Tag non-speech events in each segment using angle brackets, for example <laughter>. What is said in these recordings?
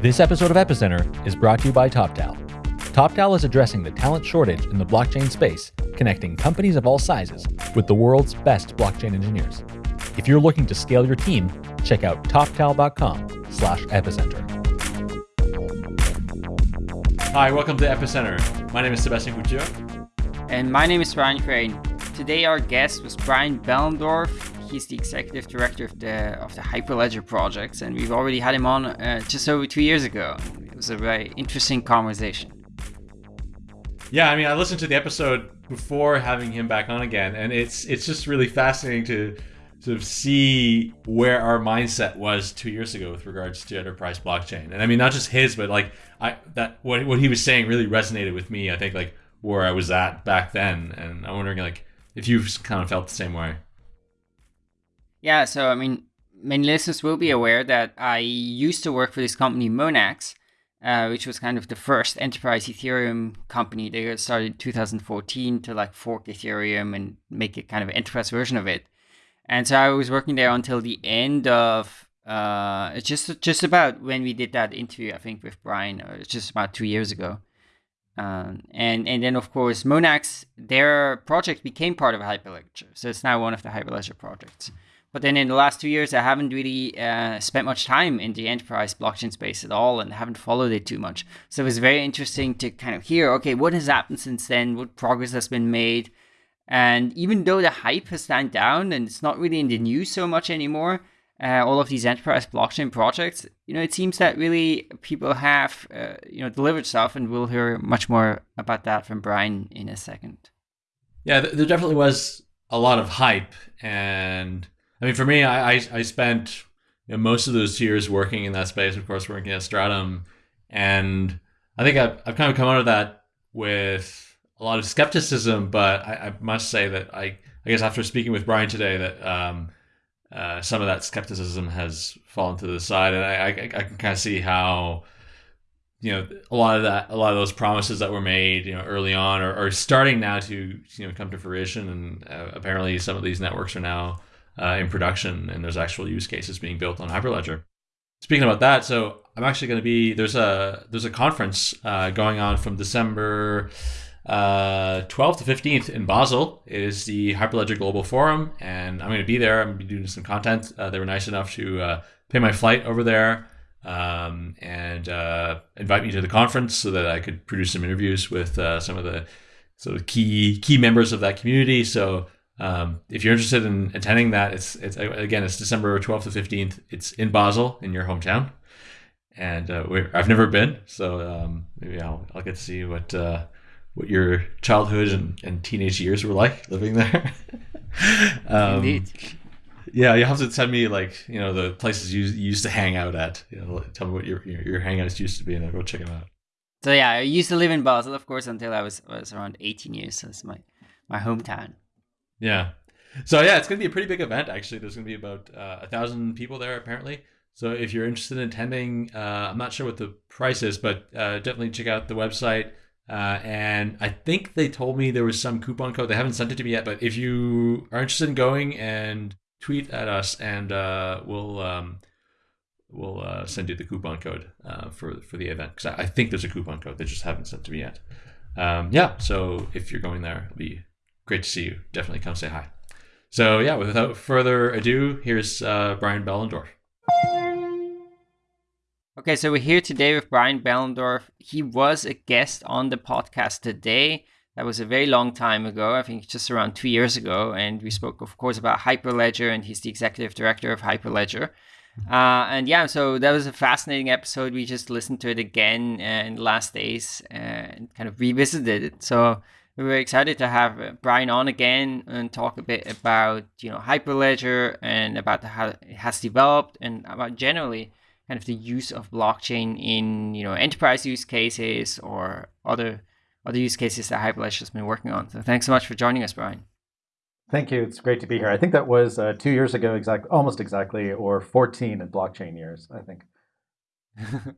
This episode of Epicenter is brought to you by TopTal. TopTal is addressing the talent shortage in the blockchain space, connecting companies of all sizes with the world's best blockchain engineers. If you're looking to scale your team, check out toptal.com slash epicenter. Hi, welcome to Epicenter. My name is Sebastian Couture. And my name is Brian Crain. Today our guest was Brian Behlendorf. He's the executive director of the of the Hyperledger projects, and we've already had him on uh, just over two years ago. It was a very interesting conversation. Yeah, I mean, I listened to the episode before having him back on again, and it's it's just really fascinating to sort of see where our mindset was two years ago with regards to enterprise blockchain. And I mean, not just his, but like I that what what he was saying really resonated with me. I think like where I was at back then, and I'm wondering like if you've kind of felt the same way. Yeah, so I mean, many listeners will be aware that I used to work for this company, Monax, uh, which was kind of the first enterprise Ethereum company. They started in 2014 to like fork Ethereum and make a kind of enterprise version of it. And so I was working there until the end of uh, just just about when we did that interview, I think, with Brian. Uh, it's just about two years ago. Um, and and then of course Monax, their project became part of Hyperledger, so it's now one of the Hyperledger projects. But then in the last two years, I haven't really uh, spent much time in the enterprise blockchain space at all and haven't followed it too much. So it was very interesting to kind of hear, okay, what has happened since then? What progress has been made? And even though the hype has died down and it's not really in the news so much anymore, uh, all of these enterprise blockchain projects, you know, it seems that really people have, uh, you know, delivered stuff, and we'll hear much more about that from Brian in a second. Yeah, there definitely was a lot of hype, and I mean, for me, I I, I spent you know, most of those years working in that space, of course, working at Stratumn. and I think I've, I've kind of come out of that with a lot of skepticism, but I, I must say that I I guess after speaking with Brian today, that um, uh, some of that skepticism has fallen to the side, and I, I, I can kind of see how you know a lot of that a lot of those promises that were made you know early on are, are starting now to you know come to fruition and uh, apparently some of these networks are now uh, in production and there's actual use cases being built on hyperledger speaking about that so i'm actually going to be there's a there's a conference uh, going on from december uh, 12th to 15th in Basel is the Hyperledger Global Forum, and I'm going to be there. I'm going to be doing some content. Uh, they were nice enough to uh, pay my flight over there um, and uh, invite me to the conference so that I could produce some interviews with some of the sort of key key members of that community. So um, if you're interested in attending that, it's it's again it's December 12th to 15th. It's in Basel in your hometown, and uh, I've never been, so um, maybe I'll, I'll get to see what what your childhood and, and teenage years were like living there. <laughs> um, Indeed. Yeah, you have to tell me like you know the places you, used to hang out at. You know, tell me what your your, your hangouts used to be, and I'll go check them out. So yeah, I used to live in Basel, of course, until I was was around 18 years. So it's my my hometown. Yeah. So yeah, it's gonna be a pretty big event. Actually, there's gonna be about uh, a thousand people there apparently. So if you're interested in attending, uh, I'm not sure what the price is, but uh, definitely check out the website. Uh, and I think they told me there was some coupon code. They haven't sent it to me yet, but if you are interested in going and tweet at us, and uh, we'll um, we'll uh, send you the coupon code for for the event because I, I, think there's a coupon code. They just haven't sent to me yet. Um, yeah, so if you're going there, it'll be great to see you. Definitely come say hi. So yeah, without further ado, here's uh, Brian Behlendorf. Okay, so we're here today with Brian Behlendorf. He was a guest on the podcast today. That was a very long time ago, I think just around two years ago. And we spoke, of course, about Hyperledger, and he's the executive director of Hyperledger. Uh, and yeah, so that was a fascinating episode. We just listened to it again uh, in the last days and kind of revisited it. So we were excited to have uh, Brian on again and talk a bit about you know Hyperledger and about how it has developed and about generally kind of the use of blockchain in you know enterprise use cases or other other use cases that Hyperledger has been working on. So thanks so much for joining us, Brian. Thank you. It's great to be here. I think that was uh, two years ago, exact, almost exactly, or 14 in blockchain years. I think. <laughs>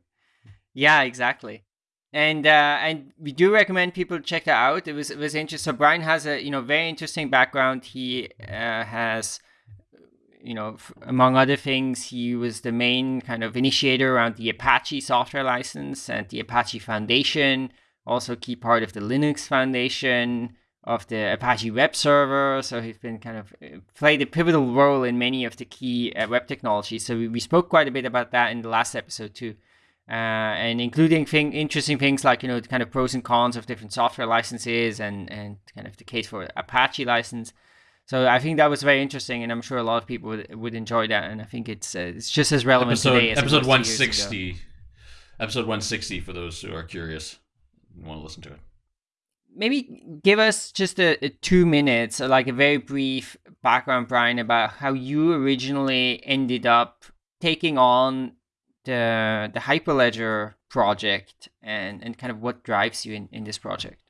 yeah, exactly. And uh, and we do recommend people check that out. It was it was interesting. So Brian has a you know very interesting background. He uh, has you know, f- among other things, he was the main kind of initiator around the Apache software license and the Apache Foundation, also key part of the Linux Foundation, of the Apache web server. So he's been kind of uh, played a pivotal role in many of the key uh, web technologies. So we, we, spoke quite a bit about that in the last episode too. Uh, and including thing, interesting things like you know the kind of pros and cons of different software licenses and and kind of the case for Apache license. So I think that was very interesting, and I'm sure a lot of people would, would enjoy that. And I think it's uh, it's just as relevant episode, today as episode 160. Episode 160 for those who are curious and want to listen to it maybe give us just a, a, two minutes, like a very brief background, Brian, about how you originally ended up taking on the the Hyperledger project and, and kind of what drives you in, in this project.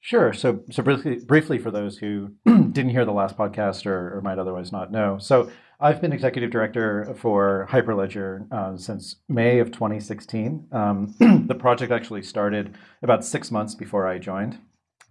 Sure. So, so briefly, briefly for those who <clears throat> didn't hear the last podcast or, or might otherwise not know, so I've been executive director for Hyperledger uh, since May of 2016. Um, <clears throat> the project actually started about six months before I joined.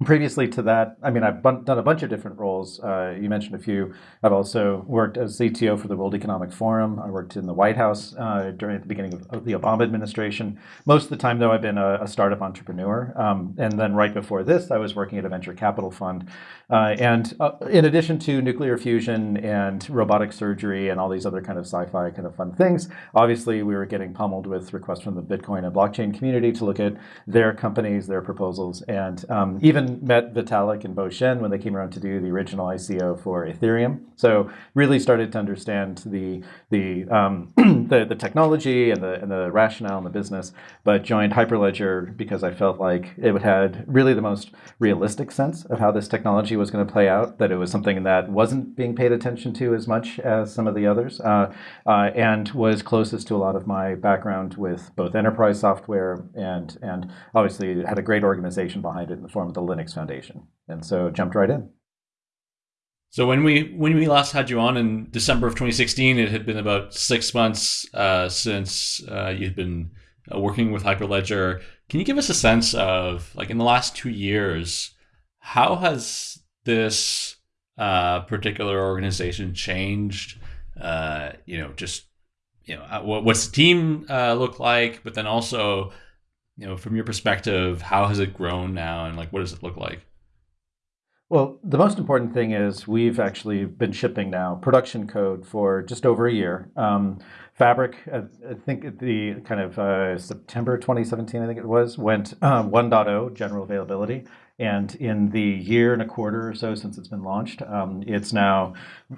Previously to that, I mean, I've done a bunch of different roles. Uh, you mentioned a few. I've also worked as CTO for the World Economic Forum. I worked in the White House uh, during the beginning of, the Obama administration. Most of the time, though, I've been a, a startup entrepreneur. Um, and then right before this, I was working at a venture capital fund. Uh, and uh, in addition to nuclear fusion and robotic surgery and all these other kind of sci-fi kind of fun things, obviously we were getting pummeled with requests from the Bitcoin and blockchain community to look at their companies, their proposals, and um, even met Vitalik and Bo Shen when they came around to do the original ICO for Ethereum. So really started to understand the the um, <clears throat> the, the, technology and the and the rationale and the business, but joined Hyperledger because I felt like it had really the most realistic sense of how this technology was going to play out. That it was something that wasn't being paid attention to as much as some of the others, uh, uh, and was closest to a lot of my background with both enterprise software and and obviously had a great organization behind it in the form of the Linux Linux Foundation, and so jumped right in. So when we when we last had you on in December of 2016, it had been about six months uh, since uh, you had been uh, working with Hyperledger. Can you give us a sense of like in the last two years, how has this uh, particular organization changed? Uh, you know, just you know, uh, what's the team look like, but then also you know, from your perspective, how has it grown now, and like what does it look like? Well, the most important thing is we've actually been shipping now production code for just over a year. Um, Fabric, I think the kind of uh, September 2017, I think it was, went um, 1.0 general availability. And in the year and a quarter or so since it's been launched, um, it's now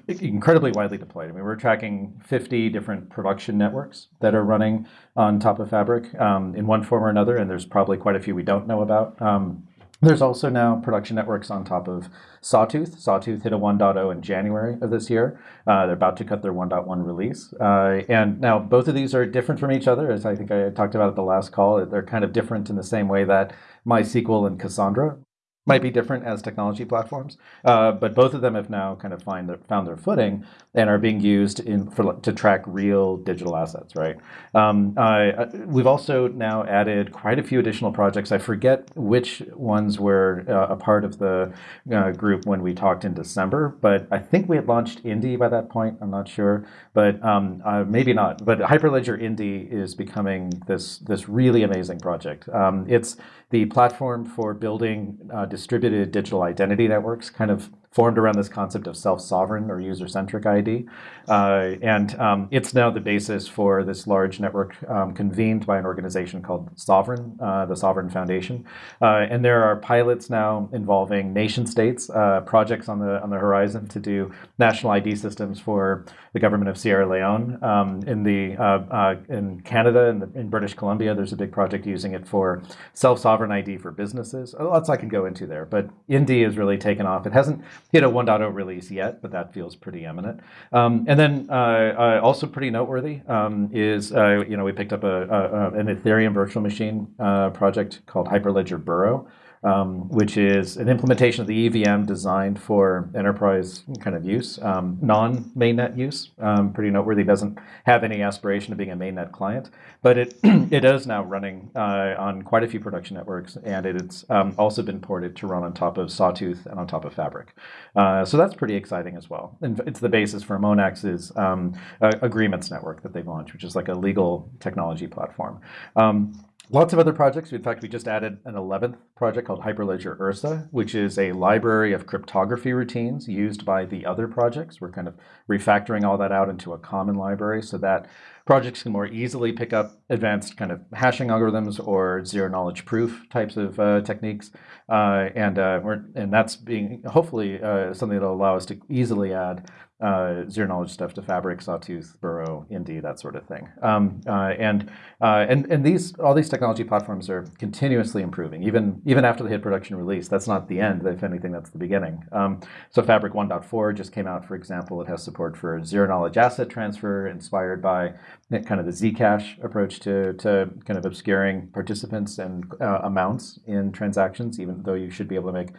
incredibly widely deployed. I mean, we're tracking 50 different production networks that are running on top of Fabric um, in one form or another, and there's probably quite a few we don't know about. Um, there's also now production networks on top of Sawtooth. Sawtooth hit a 1.0 in January of this year. Uh, they're about to cut their 1.1 release. Uh, and now both of these are different from each other, as I think I talked about at the last call. They're kind of different in the same way that MySQL and Cassandra might be different as technology platforms, uh, but both of them have now kind of find their, found their footing and are being used in for, to track real digital assets. Right. Um, uh, we've also now added quite a few additional projects. I forget which ones were uh, a part of the uh, group when we talked in December, but I think we had launched Indy by that point. I'm not sure, but um, uh, maybe not. But Hyperledger Indy is becoming this this really amazing project. Um, it's the platform for building uh, distributed digital identity networks, kind of formed around this concept of self-sovereign or user-centric ID. Uh, and um, it's now the basis for this large network um, convened by an organization called Sovrin, uh, the Sovrin Foundation. Uh, and there are pilots now involving nation states, uh, projects on the on the horizon to do national ID systems for the government of Sierra Leone. Um, in the uh, uh, in Canada and in, in, British Columbia, there's a big project using it for self-sovereign ID for businesses. Lots I can go into there, but Indy has really taken off. It hasn't hit a 1.0 release yet, but that feels pretty imminent. Um, and then uh, uh, also pretty noteworthy um, is uh, you know we picked up a, a, an Ethereum virtual machine uh, project called Hyperledger Burrow. Um, which is an implementation of the EVM designed for enterprise kind of use, um, non-mainnet use. Um, pretty noteworthy. Doesn't have any aspiration of being a mainnet client, but it <clears throat> it is now running uh, on quite a few production networks, and it's um, also been ported to run on top of Sawtooth and on top of Fabric. Uh, so that's pretty exciting as well. And it's the basis for Monax's um, agreements network that they've launched, which is like a legal technology platform. Um, Lots of other projects. In fact, we just added an 11th project called Hyperledger Ursa, which is a library of cryptography routines used by the other projects. We're kind of refactoring all that out into a common library so that projects can more easily pick up advanced kind of hashing algorithms or zero knowledge proof types of uh, techniques. Uh, and, uh, and that's being hopefully uh, something that will allow us to easily add uh, zero knowledge stuff to Fabric, Sawtooth, Burrow, Indy, that sort of thing. Um, uh, and uh, and and these all these technology platforms are continuously improving, even even after the hit production release. That's not the end. If anything, that's the beginning. Um, so Fabric 1.4 just came out, for example. It has support for zero knowledge asset transfer, inspired by kind of the Zcash approach to to kind of obscuring participants and uh, amounts in transactions, even though you should be able to make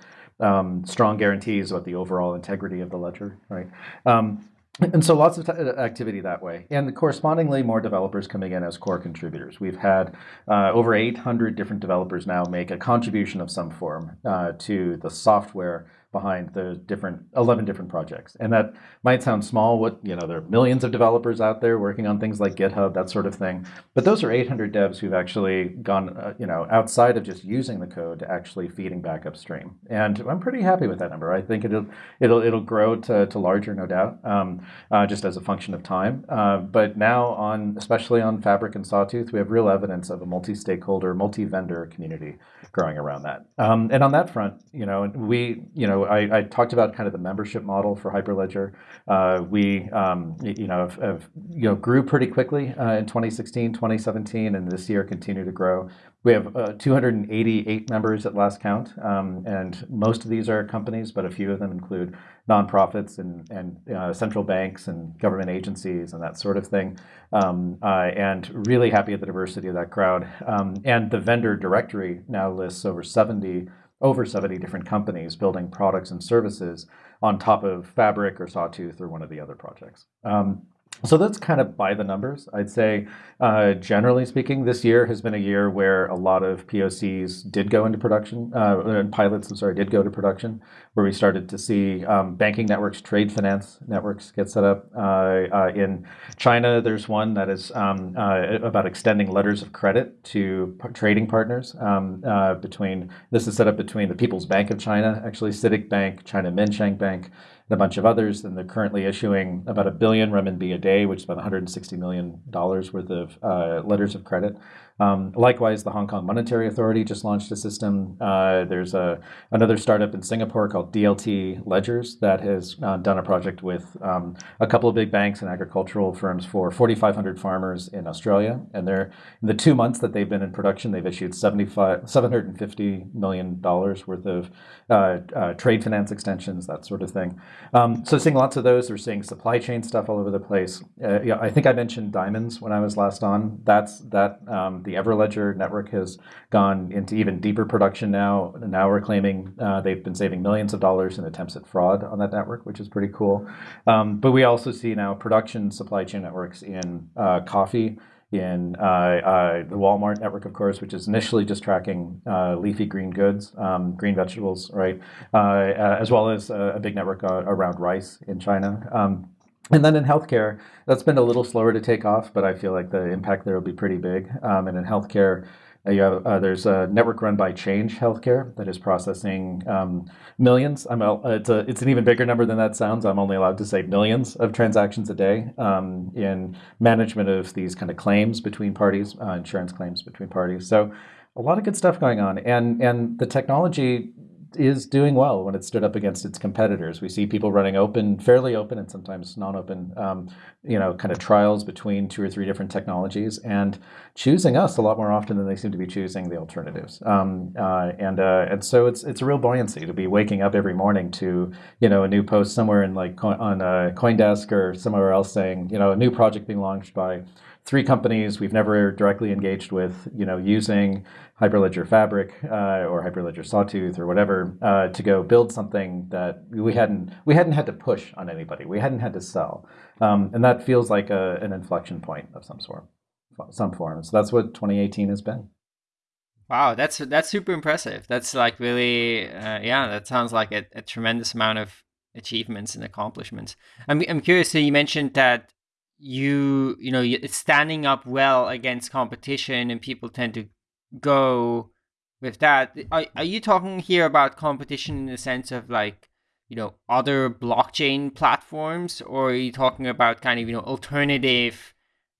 um, strong guarantees about the overall integrity of the ledger, right? Um, and so lots of activity that way. And correspondingly, more developers coming in as core contributors. We've had uh, over 800 different developers now make a contribution of some form uh, to the software behind the different 11 different projects. And that might sound small. What you know, there are millions of developers out there working on things like GitHub, that sort of thing. But those are 800 devs who've actually gone, uh, you know, outside of just using the code to actually feeding back upstream. And I'm pretty happy with that number. I think it'll it'll it'll grow to, to larger, no doubt, um, uh, just as a function of time. Uh, but now on, especially on Fabric and Sawtooth, we have real evidence of a multi-stakeholder, multi-vendor community growing around that. Um, and on that front, you know, we, you know, I, I, talked about kind of the membership model for Hyperledger. Uh, we, um, you know, have, have, you know, grew pretty quickly uh, in 2016, 2017, and this year continue to grow. We have uh, 288 members at last count, um, and most of these are companies, but a few of them include nonprofits and, and uh, central banks and government agencies and that sort of thing. Um, uh, and really happy at the diversity of that crowd. Um, and the vendor directory now lists over 70 over 70 different companies building products and services on top of Fabric or Sawtooth or one of the other projects. Um, so that's kind of by the numbers. I'd say, uh, generally speaking, this year has been a year where a lot of POCs did go into production, uh, pilots, I'm sorry, did go to production, where we started to see um, banking networks, trade finance networks get set up. Uh, uh in China, there's one that is um, uh, about extending letters of credit to trading partners um, uh, between, this is set up between the People's Bank of China, actually CITIC Bank, China Minsheng Bank, and a bunch of others. And they're currently issuing about a billion renminbi a day, which is about 160 million dollars worth of uh, letters of credit. Um, likewise, the Hong Kong Monetary Authority just launched a system. Uh, there's a, another startup in Singapore called DLT Ledgers that has uh, done a project with um, a couple of big banks and agricultural firms for 4,500 farmers in Australia. And they're, in the two months that they've been in production, they've issued 75, $750 million worth of uh, uh, trade finance extensions, that sort of thing. Um, so seeing lots of those. We're seeing supply chain stuff all over the place. Uh, yeah, I think I mentioned diamonds when I was last on. That's that um, the Everledger network has gone into even deeper production now. Now we're claiming uh, they've been saving millions of dollars in attempts at fraud on that network, which is pretty cool. Um, but we also see now production supply chain networks in uh, coffee, in uh, uh, the Walmart network, of course, which is initially just tracking uh, leafy green goods, um, green vegetables, right, uh, uh, as well as a, big network uh, around rice in China. Um, and then in healthcare, that's been a little slower to take off, but I feel like the impact there will be pretty big. Um, and in healthcare, you have, uh, there's a network run by Change Healthcare that is processing um, millions. A, it's, a, it's an even bigger number than that sounds. I'm only allowed to say millions of transactions a day um, in management of these kind of claims between parties, uh, insurance claims between parties. So a lot of good stuff going on. And, and the technology is doing well when it stood up against its competitors. We see people running open, fairly open, and sometimes non-open, um, you know, kind of trials between two or three different technologies, and choosing us a lot more often than they seem to be choosing the alternatives. Um, uh, and uh, and so it's it's a real buoyancy to be waking up every morning to you know a new post somewhere in like on uh, CoinDesk or somewhere else saying you know a new project being launched by three companies we've never directly engaged with, you know, using Hyperledger Fabric uh, or Hyperledger Sawtooth or whatever uh, to go build something that we hadn't we hadn't had to push on anybody. We hadn't had to sell, um, and that feels like a, an inflection point of some sort, some form. So that's what 2018 has been. Wow, that's that's super impressive. That's like really, uh, yeah, that sounds like a, a, tremendous amount of achievements and accomplishments. I'm I'm curious. So you mentioned that you you know it's standing up well against competition, and people tend to go with that. Are are you talking here about competition in the sense of like you know other blockchain platforms, or are you talking about kind of you know alternative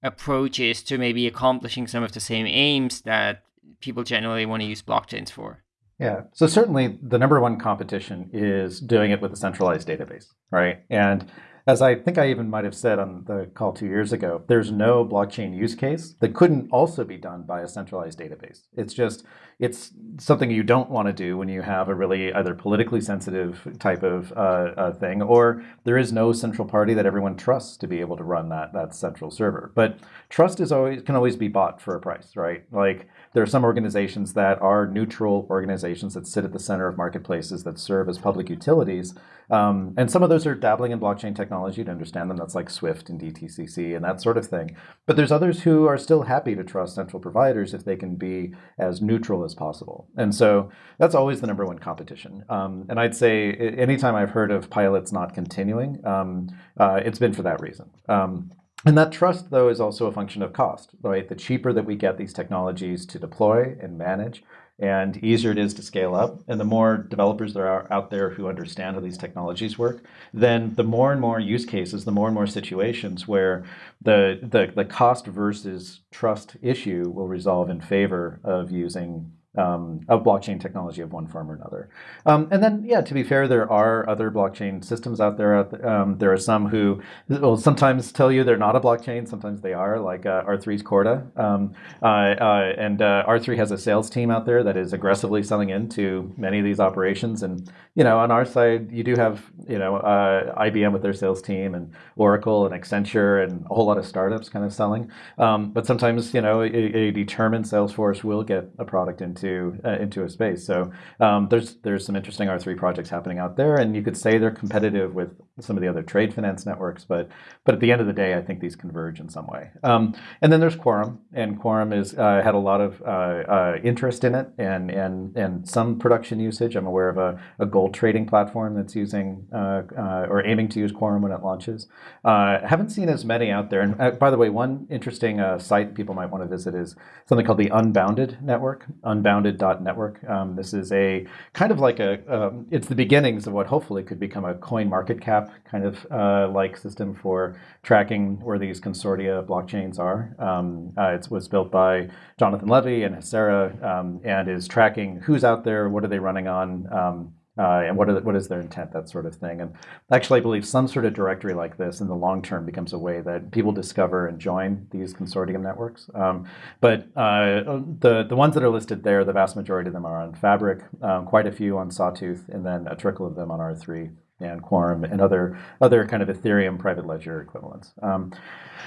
approaches to maybe accomplishing some of the same aims that people generally want to use blockchains for? Yeah. So certainly the number one competition is doing it with a centralized database, right? And as I think I even might have said on the call two years ago, there's no blockchain use case that couldn't also be done by a centralized database. It's just, it's something you don't want to do when you have a really either politically sensitive type of uh, uh, thing, or there is no central party that everyone trusts to be able to run that, that central server. But trust is always can always be bought for a price, right? Like there are some organizations that are neutral organizations that sit at the center of marketplaces that serve as public utilities. Um, and some of those are dabbling in blockchain technology to understand them. That's like Swift and DTCC and that sort of thing. But there's others who are still happy to trust central providers if they can be as neutral as possible. And so that's always the number one competition. Um, and I'd say anytime I've heard of pilots not continuing, um, uh, it's been for that reason. Um, and that trust, though, is also a function of cost, right? The cheaper that we get these technologies to deploy and manage, and easier it is to scale up, and the more developers there are out there who understand how these technologies work, then the more and more use cases, the more and more situations where the, the, the cost versus trust issue will resolve in favor of using um, of blockchain technology of one form or another. Um, and then, yeah, to be fair, there are other blockchain systems out there. There, um, there are some who will sometimes tell you they're not a blockchain, sometimes they are, like uh, R3's Corda. Um, uh, uh, and uh, R3 has a sales team out there that is aggressively selling into many of these operations. And, you know, on our side, you do have, you know, uh, IBM with their sales team and Oracle and Accenture and a whole lot of startups kind of selling. Um, but sometimes, you know, a, a determined sales force will get a product into into uh, into a space. So um, there's there's some interesting R3 projects happening out there, and you could say they're competitive with some of the other trade finance networks, but but at the end of the day, I think these converge in some way. Um, and then there's Quorum, and Quorum is uh, had a lot of uh, uh interest in it and and and some production usage. I'm aware of a, a gold trading platform that's using uh, uh, or aiming to use Quorum when it launches. haven't seen as many out there. And by the way, one interesting site people might want to visit is something called the Unbounded Network. Unbounded Unbounded.network. Um, this is a kind of like a, um, it's the beginnings of what hopefully could become a coin market cap kind of uh, like system for tracking where these consortia blockchains are. Um, uh, it was built by Jonathan Levi and HACERA um, and is tracking who's out there, what are they running on, um, uh, and what, are, what is their intent, that sort of thing. And actually, I believe some sort of directory like this in the long term becomes a way that people discover and join these consortium networks. Um, but uh, the, the ones that are listed there, the vast majority of them are on Fabric, um, quite a few on Sawtooth, and then a trickle of them on R3 and Quorum and other, other kind of Ethereum private ledger equivalents. Um,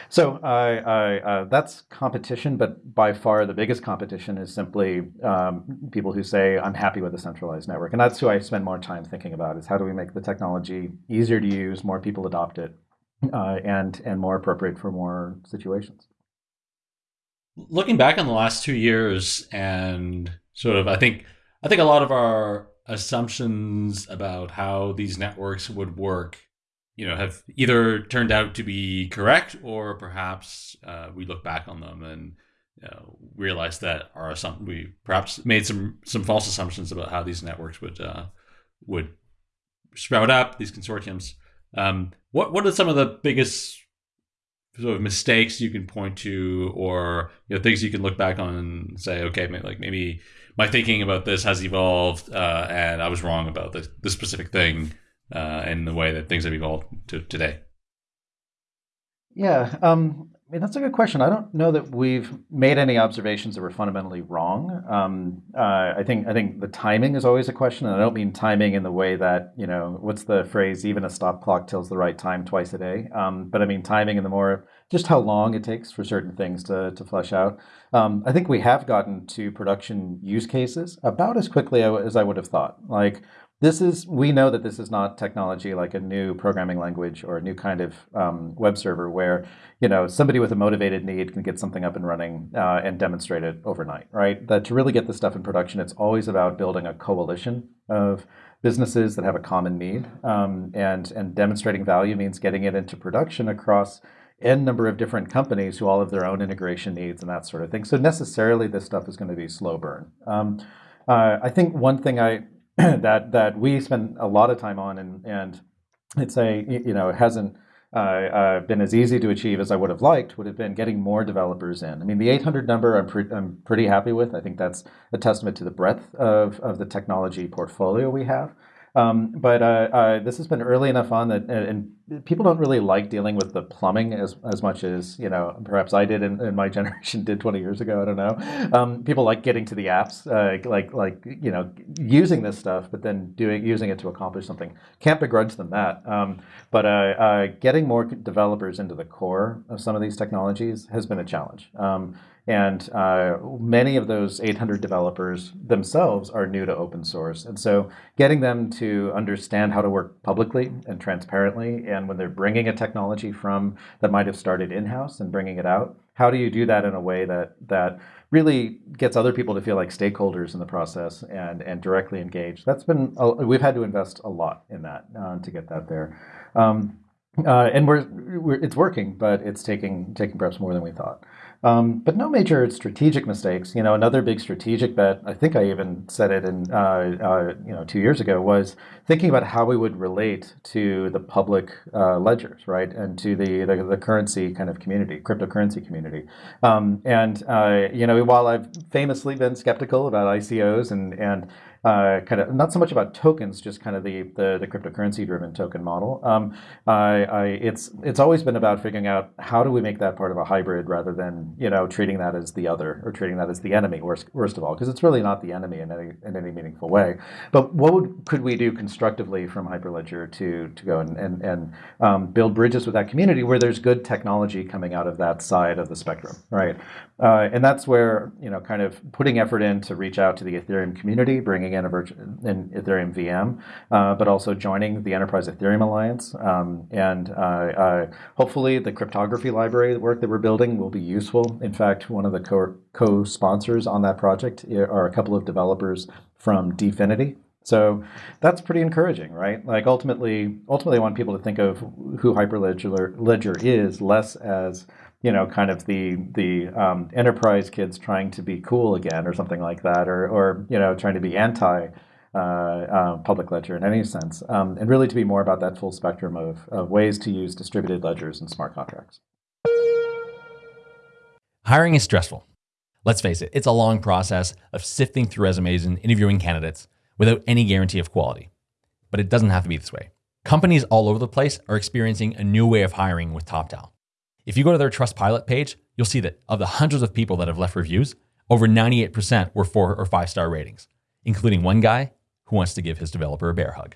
so uh, that's competition, but by far the biggest competition is simply um, people who say, I'm happy with a centralized network. And that's who I spend more time thinking about is how do we make the technology easier to use, more people adopt it, uh, and, and more appropriate for more situations. Looking back on the last two years and sort of, I think, I think a lot of our assumptions about how these networks would work you know have either turned out to be correct or perhaps uh, we look back on them and you know, realize that our assump- we perhaps made some some false assumptions about how these networks would uh, would sprout up these consortiums. Um, what what are some of the biggest sort of mistakes you can point to, or you know things you can look back on and say, okay, maybe, like maybe my thinking about this has evolved, uh, and I was wrong about this, this specific thing uh, in the way that things have evolved to today. Yeah, um, I mean, that's a good question. I don't know that we've made any observations that were fundamentally wrong. Um, uh, I think I think the timing is always a question, and I don't mean timing in the way that you know what's the phrase? Even a stop clock tells the right time twice a day. Um, but I mean timing in the more just how long it takes for certain things to to flesh out. Um, I think we have gotten to production use cases about as quickly as I would have thought. Like this is we know that this is not technology like a new programming language or a new kind of um, web server where you know somebody with a motivated need can get something up and running uh, and demonstrate it overnight right? That to really get this stuff in production it's always about building a coalition of businesses that have a common need um, and and demonstrating value means getting it into production across n number of different companies who all have their own integration needs and that sort of thing. So necessarily this stuff is going to be slow burn. Um, uh, I think one thing I <clears throat> that that we spend a lot of time on, and and it's a you know it hasn't uh, uh, been as easy to achieve as I would have liked. Would have been getting more developers in. I mean, the 800 number I'm pre- I'm pretty happy with. I think that's a testament to the breadth of of the technology portfolio we have. Um, but uh, uh, this has been early enough on that, and people don't really like dealing with the plumbing as, as much as you know perhaps I did and, my <laughs> generation did 20 years ago. I don't know. Um, people like getting to the apps, uh, like like you know using this stuff, but then doing using it to accomplish something. Can't begrudge them that. Um, but uh, uh, getting more developers into the core of some of these technologies has been a challenge. And uh, many of those 800 developers themselves are new to open source. And so getting them to understand how to work publicly and transparently, and when they're bringing a technology from that might have started in-house and bringing it out, how do you do that in a way that, that really gets other people to feel like stakeholders in the process and, and directly engaged? That's been, we've had to invest a lot in that uh, to get that there. Um, uh, and we're, we're, it's working, but it's taking taking perhaps more than we thought. Um, but no major strategic mistakes. You know, another big strategic bet, I think I even said it in, uh, uh, you know, two years ago, was thinking about how we would relate to the public uh, ledgers, right, and to the, the, the currency kind of community, cryptocurrency community. Um, and uh, you know, while I've famously been skeptical about ICOs and and uh, kind of not so much about tokens, just kind of the the, the cryptocurrency driven token model. Um, I, I, it's it's always been about figuring out how do we make that part of a hybrid rather than you know treating that as the other or treating that as the enemy. Worst worst of all, because it's really not the enemy in any in any meaningful way. But what would, could we do constructively from Hyperledger to to go and and, and um, build bridges with that community where there's good technology coming out of that side of the spectrum, right? Uh, and that's where you know kind of putting effort in to reach out to the Ethereum community, bringing in a in Ethereum VM, uh, but also joining the Enterprise Ethereum Alliance, um, and uh, uh, hopefully the cryptography library work that we're building will be useful. In fact, one of the co- co-sponsors on that project are a couple of developers from Dfinity, so that's pretty encouraging, right? Like ultimately, ultimately, I want people to think of who Hyperledger Ledger is less as you know, kind of the the um, enterprise kids trying to be cool again, or something like that, or or you know, trying to be anti uh, uh, public ledger in any sense, um, and really to be more about that full spectrum of, of ways to use distributed ledgers and smart contracts. Hiring is stressful. Let's face it, it's a long process of sifting through resumes and interviewing candidates without any guarantee of quality. But it doesn't have to be this way. Companies all over the place are experiencing a new way of hiring with TopTal. If you go to their Trustpilot page, you'll see that of the hundreds of people that have left reviews, over 98% were four or five star ratings, including one guy who wants to give his developer a bear hug.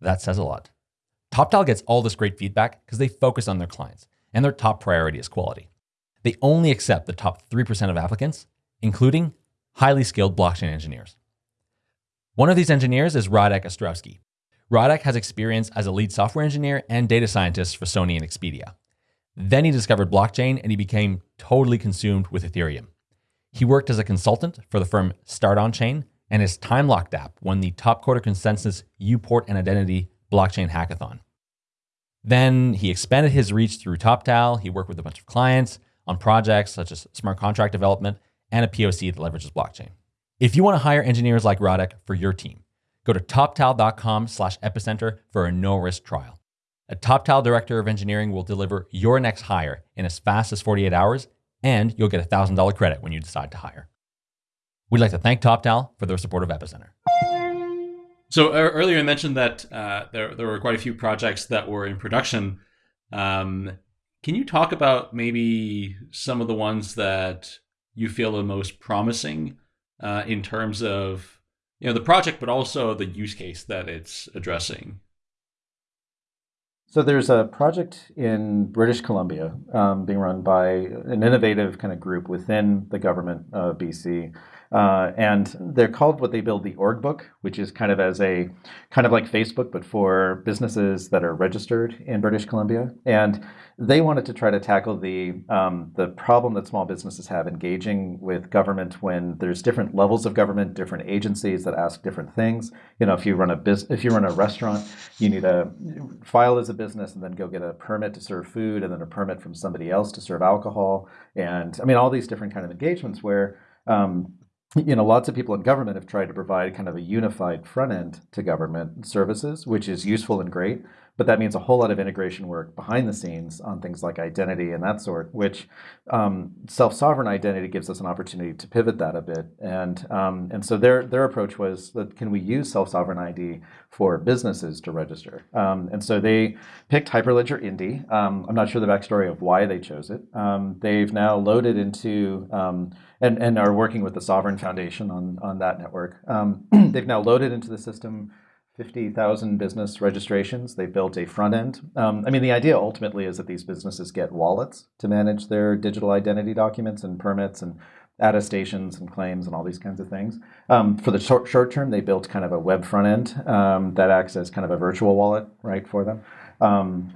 That says a lot. TopTal gets all this great feedback because they focus on their clients, and their top priority is quality. They only accept the top 3% of applicants, including highly skilled blockchain engineers. One of these engineers is Radek Ostrowski. Radek has experience as a lead software engineer and data scientist for Sony and Expedia. Then he discovered blockchain and he became totally consumed with Ethereum. He worked as a consultant for the firm Start On Chain, and his time locked app won the top quarter consensus Uport and Identity blockchain hackathon. Then he expanded his reach through TopTal. He worked with a bunch of clients on projects such as smart contract development and a POC that leverages blockchain. If you want to hire engineers like Radek for your team, go to toptal.com slash epicenter for a no-risk trial. A TopTal Director of Engineering will deliver your next hire in as fast as 48 hours, and you'll get a $1,000 credit when you decide to hire. We'd like to thank TopTal for their support of Epicenter. So earlier I mentioned that uh, there, there were quite a few projects that were in production. Um, can you talk about maybe some of the ones that you feel the most promising uh, in terms of you know the project, but also the use case that it's addressing? So there's a project in British Columbia um, being run by an innovative kind of group within the government of BC uh, and they're called what they build the org book, which is kind of as a kind of like Facebook, but for businesses that are registered in British Columbia. And they wanted to try to tackle the um, the problem that small businesses have engaging with government when there's different levels of government, different agencies that ask different things. You know, if you run a business, if you run a restaurant, you need a file as a business and then go get a permit to serve food, and then a permit from somebody else to serve alcohol. And I mean, all these different kind of engagements where um, you know, lots of people in government have tried to provide kind of a unified front end to government services, which is useful and great. But that means a whole lot of integration work behind the scenes on things like identity and that sort, which um, self-sovereign identity gives us an opportunity to pivot that a bit. And um, and so their their approach was that can we use self-sovereign ID for businesses to register? Um, and so they picked Hyperledger Indy. Um, I'm not sure the backstory of why they chose it. Um, they've now loaded into um, and, and are working with the Sovrin Foundation on, on that network. <clears throat> they've now loaded into the system 50,000 business registrations. They built a front end. Um, I mean, the idea ultimately is that these businesses get wallets to manage their digital identity documents and permits and attestations and claims and all these kinds of things. Um, for the short, short term, they built kind of a web front end um, that acts as kind of a virtual wallet, right, for them. Um,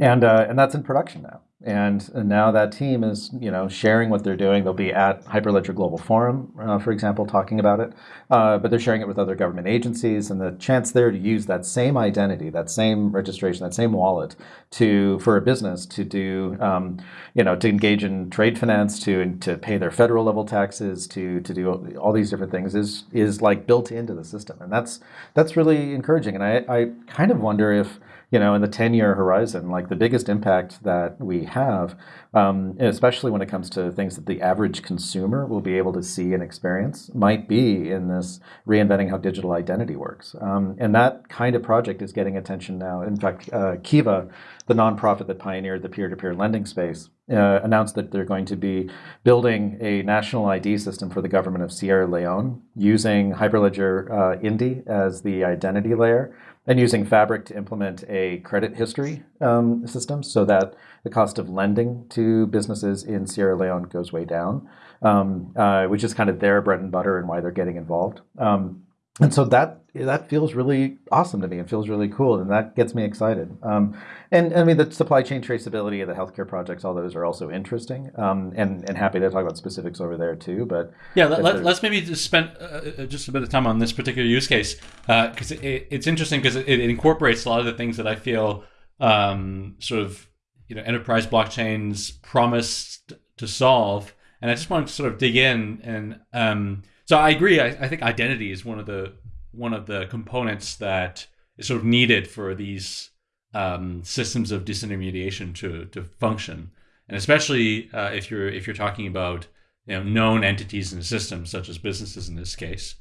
and, uh, and that's in production now. And, and, now that team is, you know, sharing what they're doing. They'll be at Hyperledger Global Forum, uh, for example, talking about it. Uh, but they're sharing it with other government agencies, and the chance there to use that same identity, that same registration, that same wallet, to for a business to do, um, you know, to engage in trade finance, to to pay their federal level taxes, to to do all these different things is is like built into the system, and that's that's really encouraging. And I I kind of wonder if you know, in the 10 year horizon, like the biggest impact that we have, um, especially when it comes to things that the average consumer will be able to see and experience, might be in this reinventing how digital identity works. Um, and that kind of project is getting attention now. In fact, uh, Kiva, the nonprofit that pioneered the peer to peer lending space, uh, announced that they're going to be building a national ID system for the government of Sierra Leone using Hyperledger uh, Indy as the identity layer and using Fabric to implement a credit history um, system so that the cost of lending to businesses in Sierra Leone goes way down, um, uh, which is kind of their bread and butter and why they're getting involved. Um, and so that that feels really awesome to me and feels really cool and that gets me excited. Um, and i mean the supply chain traceability of the healthcare projects all those are also interesting. Um, and, and happy to talk about specifics over there too but yeah let, us maybe just spend uh, uh, just a bit of time on this particular use case because uh, it, it's interesting because it, it, incorporates a lot of the things that i feel um, sort of you know enterprise blockchains promised to solve. And i just want to sort of dig in and um, so I agree. I, I, think identity is one of the one of the components that is sort of needed for these um, systems of disintermediation to to function, and especially uh, if you're if you're talking about you know known entities in the system, such as businesses in this case.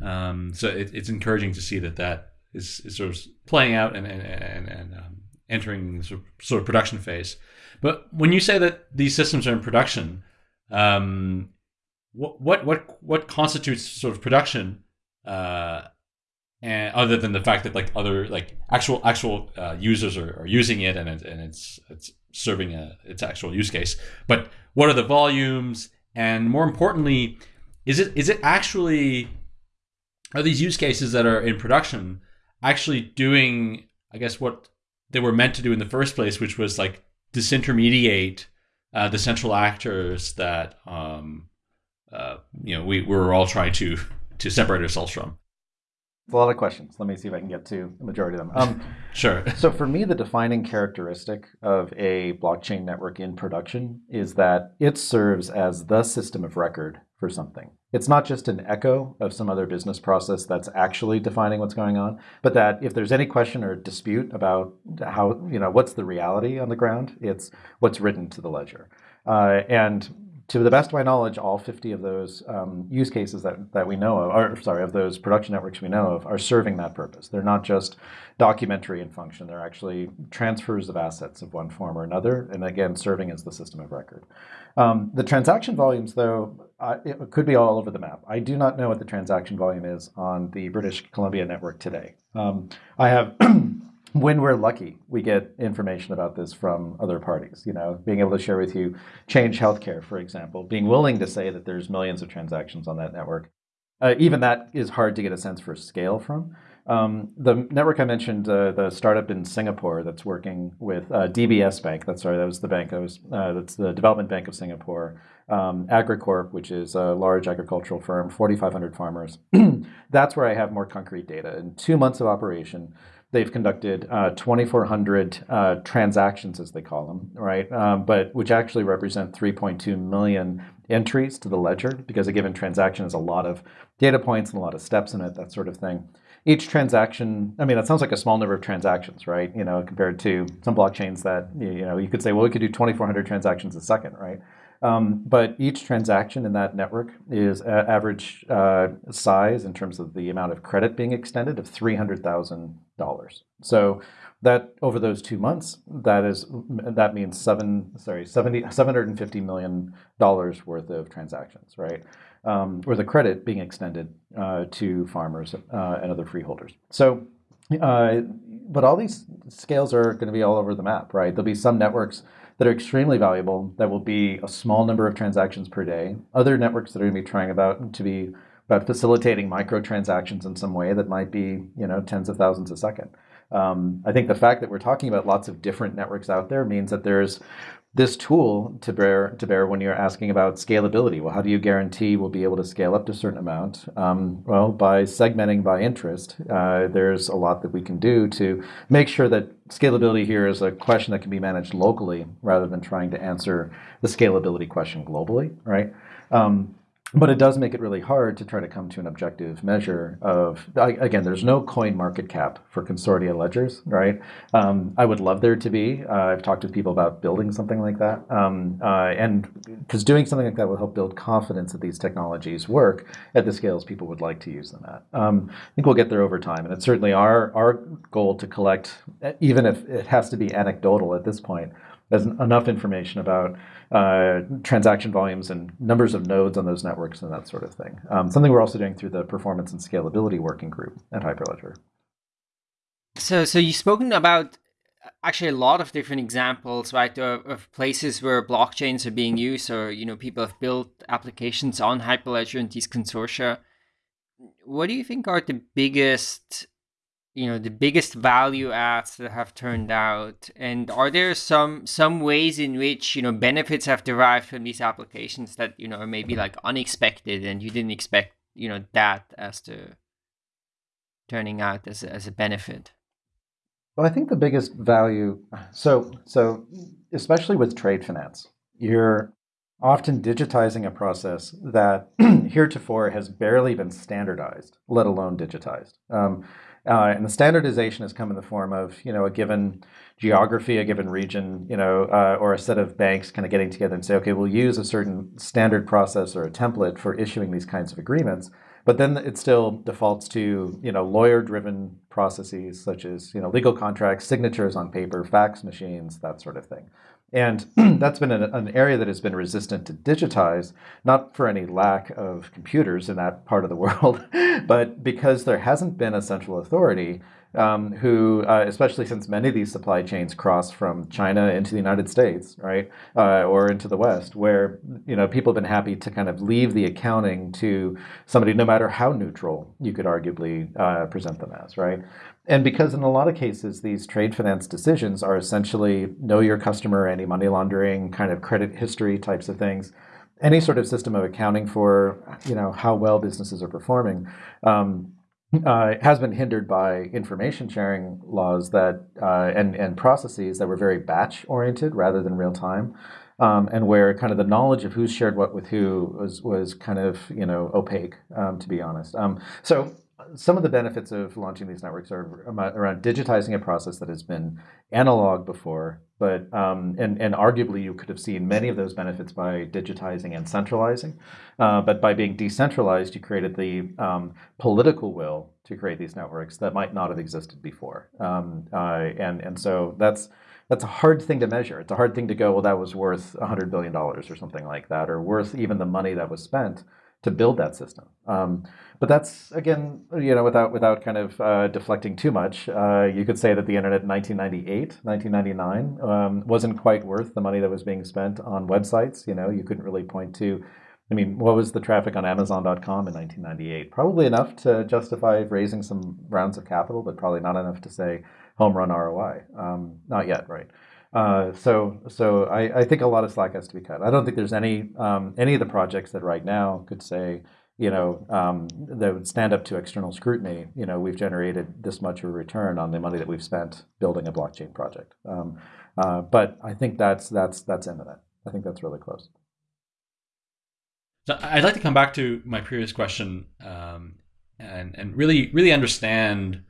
Um, so it, it's encouraging to see that that is, is sort of playing out and and and, and um, entering sort of, sort of production phase. But when you say that these systems are in production, um, what what what what constitutes sort of production uh and other than the fact that like other like actual actual uh, users are, are using it and it, and it's it's serving a its actual use case. But what are the volumes? And more importantly is it is it actually are these use cases that are in production actually doing i guess what they were meant to do in the first place which was like disintermediate uh, the central actors that um, uh, you know, we we're all trying to to separate ourselves from. a lot of questions. Let me see if I can get to the majority of them. Um, <laughs> sure. so for me, the defining characteristic of a blockchain network in production is that it serves as the system of record for something. It's not just an echo of some other business process that's actually defining what's going on, but that if there's any question or dispute about how, you know, what's the reality on the ground, it's what's written to the ledger. Uh, and to the best of my knowledge, all 50 of those um, use cases that, that we know of, or sorry, of those production networks we know of, are serving that purpose. They're not just documentary in function. They're actually transfers of assets of one form or another, and again, serving as the system of record. Um, the transaction volumes, though, it could be all over the map. I do not know what the transaction volume is on the British Columbia network today. Um, I have <clears throat> when we're lucky, we get information about this from other parties. You know, being able to share with you Change Healthcare, for example, being willing to say that there's millions of transactions on that network. Uh, even that is hard to get a sense for scale from. Um, the network I mentioned, uh, the startup in Singapore that's working with uh, DBS Bank. That's sorry, that was the bank. That was uh, that's the Development Bank of Singapore. Um, Agricorp, which is a large agricultural firm, 4,500 farmers. <clears throat> that's where I have more concrete data. In two months of operation, They've conducted uh, 2,400 uh, transactions, as they call them, right? Um, but which actually represent 3.2 million entries to the ledger because a given transaction has a lot of data points and a lot of steps in it, that sort of thing. Each transaction, I mean, that sounds like a small number of transactions, right? You know, compared to some blockchains that, you know, you could say, well, we could do 2,400 transactions a second, right? Um, but each transaction in that network is average uh, size in terms of the amount of credit being extended of $300,000. So that over those two months, that is that means seven sorry 70, 750 million dollars worth of transactions, right? Um, or the credit being extended uh, to farmers uh, and other freeholders. So, uh, but all these scales are going to be all over the map, right? There'll be some networks that are extremely valuable that will be a small number of transactions per day. Other networks that are going to be trying about to be about facilitating microtransactions in some way that might be you know tens of thousands a second. Um, I think the fact that we're talking about lots of different networks out there means that there's this tool to bear to bear when you're asking about scalability. Well, how do you guarantee we'll be able to scale up to a certain amount? Um, well, by segmenting by interest, uh, there's a lot that we can do to make sure that scalability here is a question that can be managed locally rather than trying to answer the scalability question globally, right? Um, but it does make it really hard to try to come to an objective measure of again there's no coin market cap for consortia ledgers right? Um, i would love there to be. Uh, i've talked to people about building something like that. Um, uh, and because doing something like that will help build confidence that these technologies work at the scales people would like to use them at. Um, i think we'll get there over time. And it's certainly our our goal to collect even if it has to be anecdotal at this point there's enough information about uh, transaction volumes and numbers of nodes on those networks and that sort of thing. Um, something we're also doing through the performance and scalability working group at Hyperledger. So, so you've spoken about actually a lot of different examples, right, of, of, places where blockchains are being used, or you know, people have built applications on Hyperledger and these consortia. What do you think are the biggest you know the biggest value adds that have turned out? And are there some some ways in which you know benefits have derived from these applications that you know are maybe like unexpected and you didn't expect you know that as to turning out as a, as a benefit? Well i think the biggest value so so especially with trade finance you're often digitizing a process that <clears throat> heretofore has barely been standardized let alone digitized. Um, uh, and the standardization has come in the form of, you know, a given geography, a given region, you know, uh, or a set of banks kind of getting together and say, okay, we'll use a certain standard process or a template for issuing these kinds of agreements. But then it still defaults to, you know, lawyer-driven processes such as, you know, legal contracts, signatures on paper, fax machines, that sort of thing. And <clears throat> that's been an, an, area that has been resistant to digitize, not for any lack of computers in that part of the <laughs> world, but because there hasn't been a central authority um, who, uh, especially since many of these supply chains cross from China into the United States, right, uh, or into the West, where you know people have been happy to kind of leave the accounting to somebody, no matter how neutral you could arguably uh, present them as, right. And because in a lot of cases, these trade finance decisions are essentially know your customer, anti money laundering, kind of credit history types of things, any sort of system of accounting for you know how well businesses are performing. Um, uh, has been hindered by information sharing laws that uh, and and processes that were very batch oriented rather than real time, um, and where kind of the knowledge of who shared what with who was was kind of you know opaque, um, to be honest. Um, so some of the benefits of launching these networks are around digitizing a process that has been analog before, but um, and and arguably you could have seen many of those benefits by digitizing and centralizing, uh, but by being decentralized, you created the um, political will to create these networks that might not have existed before, um, uh, and and so that's that's a hard thing to measure. It's a hard thing to go, well, that was worth $100 billion or something like that, or worth even the money that was spent to build that system. Um, but that's again, you know, without without kind of uh, deflecting too much, uh, you could say that the internet in 1998, 1999 um, wasn't quite worth the money that was being spent on websites. You know, you couldn't really point to. I mean, what was the traffic on Amazon.com in 1998? Probably enough to justify raising some rounds of capital, but probably not enough to say home run ROI. Um, not yet, right? Uh, so so I, I, think a lot of slack has to be cut. I don't think there's any um, any of the projects that right now could say, you know, um, that would stand up to external scrutiny. You know, we've generated this much of a return on the money that we've spent building a blockchain project. Um, uh, but I think that's that's that's imminent. I think that's really close. So I'd like to come back to my previous question um, and and really really understand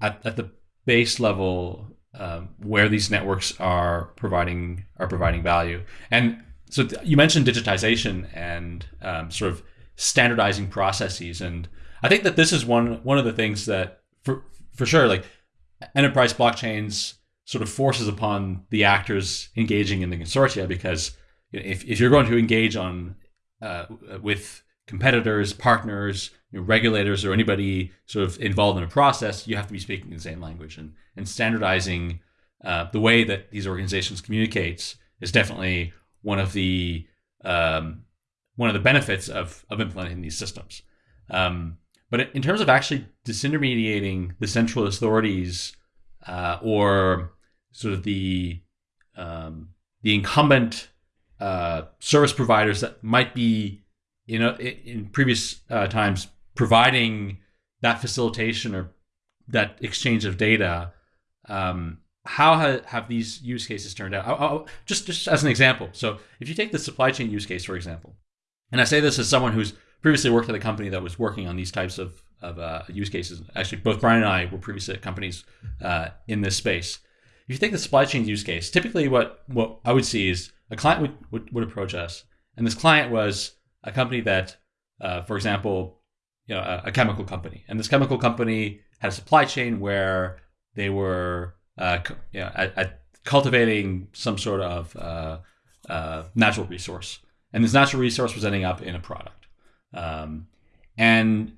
at, at the base level um, where these networks are providing are providing value. And so you mentioned digitization and um, sort of standardizing processes, and I think that this is one one of the things that for for sure like enterprise blockchains sort of forces upon the actors engaging in the consortia because if, if you're going to engage on uh, with competitors, partners, you know, regulators, or anybody sort of involved in a process, you have to be speaking the same language. And, and standardizing uh, the way that these organizations communicates is definitely one of the um, one of the benefits of, of implementing these systems. Um, but in terms of actually disintermediating the central authorities uh, or sort of the um, the incumbent uh, service providers that might be you know in previous uh, times providing that facilitation or that exchange of data um, how ha- have these use cases turned out? I'll, I'll, just just as an example. So if you take the supply chain use case for example and i say this as someone who's previously worked at a company that was working on these types of, of uh, use cases actually both brian and i were previously at companies uh, in this space. If you take the supply chain use case typically what, what i would see is a client would, would, would approach us and this client was a company that, uh, for example, you know, a, a, chemical company, and this chemical company had a supply chain where they were, uh, you know, at, at cultivating some sort of uh, uh, natural resource, and this natural resource was ending up in a product, um, and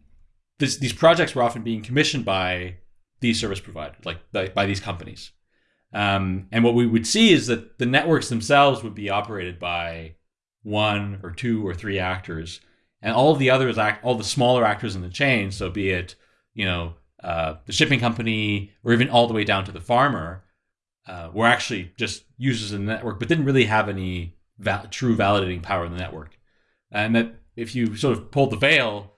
this, these projects were often being commissioned by these service providers, like by, by these companies. Um, and what we would see is that the networks themselves would be operated by one or two or three actors, and all the others act, all the smaller actors in the chain. So be it you know uh, the shipping company or even all the way down to the farmer, uh, were actually just users in the network, but didn't really have any val- true validating power in the network. And that if you sort of pulled the veil,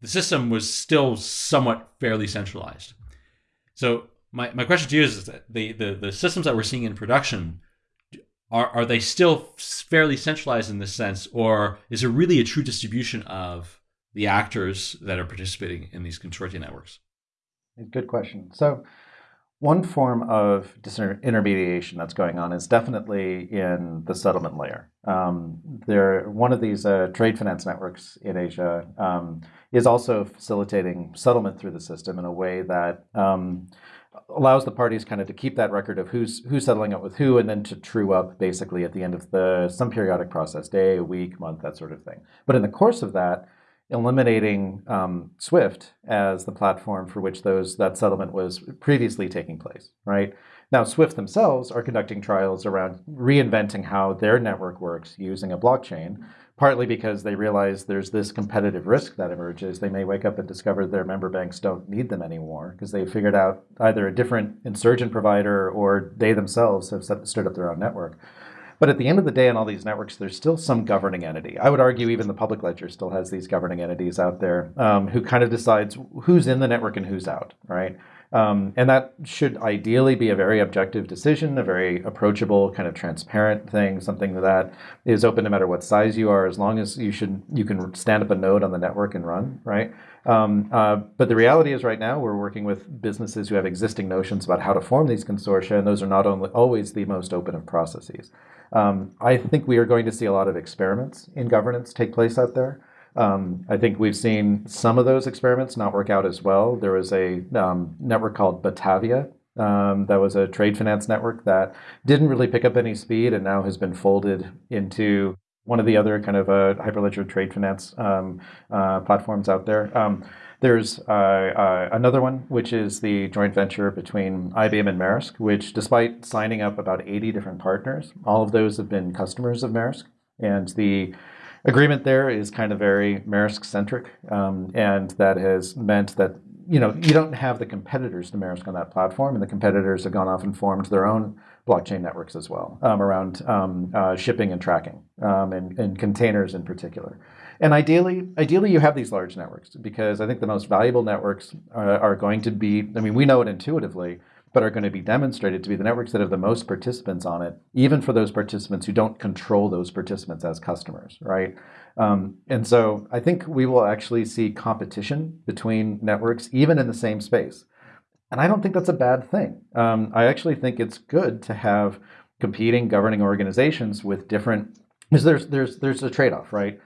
the system was still somewhat fairly centralized. So my, my question to you is that the, the, the systems that we're seeing in production are are they still fairly centralized in this sense, or is it really a true distribution of the actors that are participating in these consortia networks? Good question. So, one form of disintermediation that's going on is definitely in the settlement layer. Um, there, one of these uh, trade finance networks in Asia um, is also facilitating settlement through the system in a way that um, allows the parties kind of to keep that record of who's who's settling up with who, and then to true up basically at the end of the some periodic process, day, a week, month, that sort of thing. But in the course of that, eliminating um, Swift as the platform for which those that settlement was previously taking place, right? Now, Swift themselves are conducting trials around reinventing how their network works using a blockchain, partly because they realize there's this competitive risk that emerges. They may wake up and discover their member banks don't need them anymore because they figured out either a different insurgent provider or they themselves have set, stood up their own network. But at the end of the day, in all these networks, there's still some governing entity. I would argue even the public ledger still has these governing entities out there um, who kind of decides who's in the network and who's out, right? Um, and that should ideally be a very objective decision, a very approachable, kind of transparent thing, something that is open no matter what size you are, as long as you should you can stand up a node on the network and run, right? Um, uh, but the reality is, right now, we're working with businesses who have existing notions about how to form these consortia, and those are not only always the most open of processes. Um, I think we are going to see a lot of experiments in governance take place out there. Um, I think we've seen some of those experiments not work out as well. There was a um, network called Batavia um, that was a trade finance network that didn't really pick up any speed and now has been folded into one of the other kind of uh, Hyperledger trade finance um, uh, platforms out there. Um, there's uh, uh, another one, which is the joint venture between IBM and Maersk, which despite signing up about 80 different partners, all of those have been customers of Maersk. And the agreement there is kind of very Maersk centric. Um, and that has meant that you know, you don't have the competitors to Maersk on that platform, and the competitors have gone off and formed their own blockchain networks as well um, around um, uh, shipping and tracking um, and, and, containers in particular. And ideally, ideally you have these large networks because I think the most valuable networks are, uh, are going to be, I mean, we know it intuitively, but are going to be demonstrated to be the networks that have the most participants on it, even for those participants who don't control those participants as customers, right? Um, and so I think we will actually see competition between networks, even in the same space. And I don't think that's a bad thing. Um, I actually think it's good to have competing governing organizations with different, because there's, there's, there's a trade-off, right?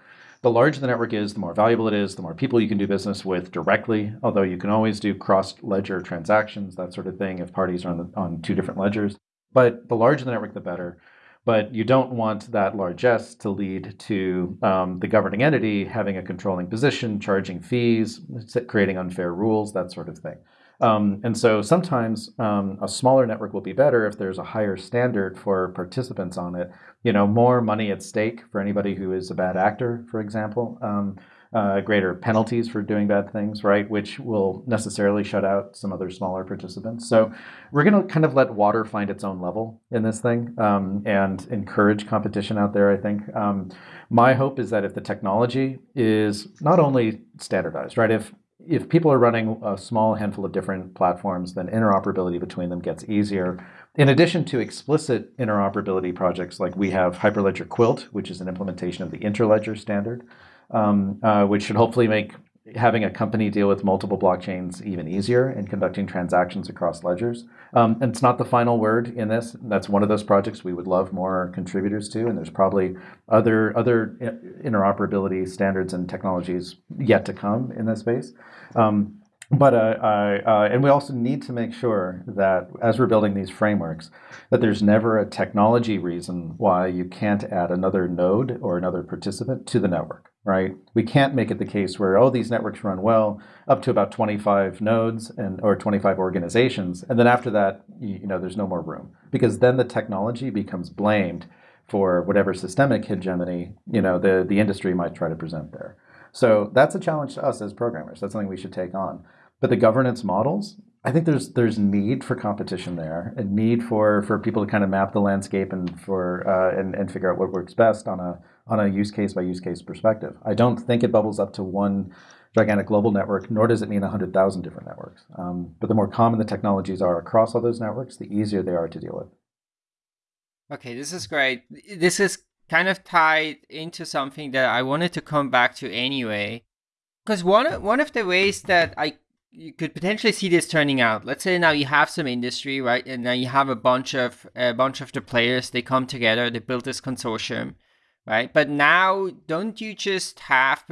The larger the network is, the more valuable it is, the more people you can do business with directly, although you can always do cross-ledger transactions, that sort of thing, if parties are on, the, on two different ledgers. But the larger the network, the better but you don't want that largesse to lead to um, the governing entity having a controlling position, charging fees, creating unfair rules, that sort of thing. Um, and so sometimes um, a smaller network will be better if there's a higher standard for participants on it. You know, more money at stake for anybody who is a bad actor, for example. Um, uh, greater penalties for doing bad things, right? Which will necessarily shut out some other smaller participants. So we're going to kind of let water find its own level in this thing um, and encourage competition out there, I think. Um, my hope is that if the technology is not only standardized, right? If if people are running a small handful of different platforms, then interoperability between them gets easier. In addition to explicit interoperability projects like we have Hyperledger Quilt, which is an implementation of the Interledger standard, um, uh, which should hopefully make having a company deal with multiple blockchains even easier and conducting transactions across ledgers. Um, and it's not the final word in this. That's one of those projects we would love more contributors to, and there's probably other other interoperability standards and technologies yet to come in this space. Um, but uh, uh, and we also need to make sure that as we're building these frameworks, that there's never a technology reason why you can't add another node or another participant to the network right? We can't make it the case where, oh, these networks run well up to about 25 nodes and or 25 organizations. And then after that, you, you know, there's no more room because then the technology becomes blamed for whatever systemic hegemony, you know, the, the industry might try to present there. So that's a challenge to us as programmers. That's something we should take on. But the governance models, I think there's there's need for competition there, and need for for people to kind of map the landscape and for uh, and and figure out what works best on a on a use case by use case perspective. I don't think it bubbles up to one gigantic global network, nor does it mean 100,000 different networks. Um, but the more common the technologies are across all those networks, the easier they are to deal with. Okay, this is great. This is kind of tied into something that I wanted to come back to anyway. Because one of, one of the ways that I you could potentially see this turning out. Let's say now you have some industry, right? And now you have a bunch of a bunch of the players, they come together, they build this consortium right? But now, don't you just have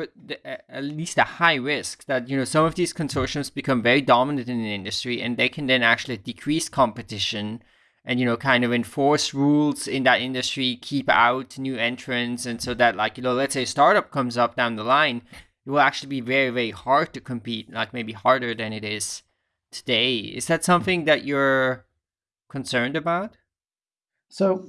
at least a high risk that you know some of these consortiums become very dominant in the industry, and they can then actually decrease competition and you know kind of enforce rules in that industry, keep out new entrants, and so that like you know let's say a startup comes up down the line, it will actually be very very hard to compete, like maybe harder than it is today. Is that something that you're concerned about? So,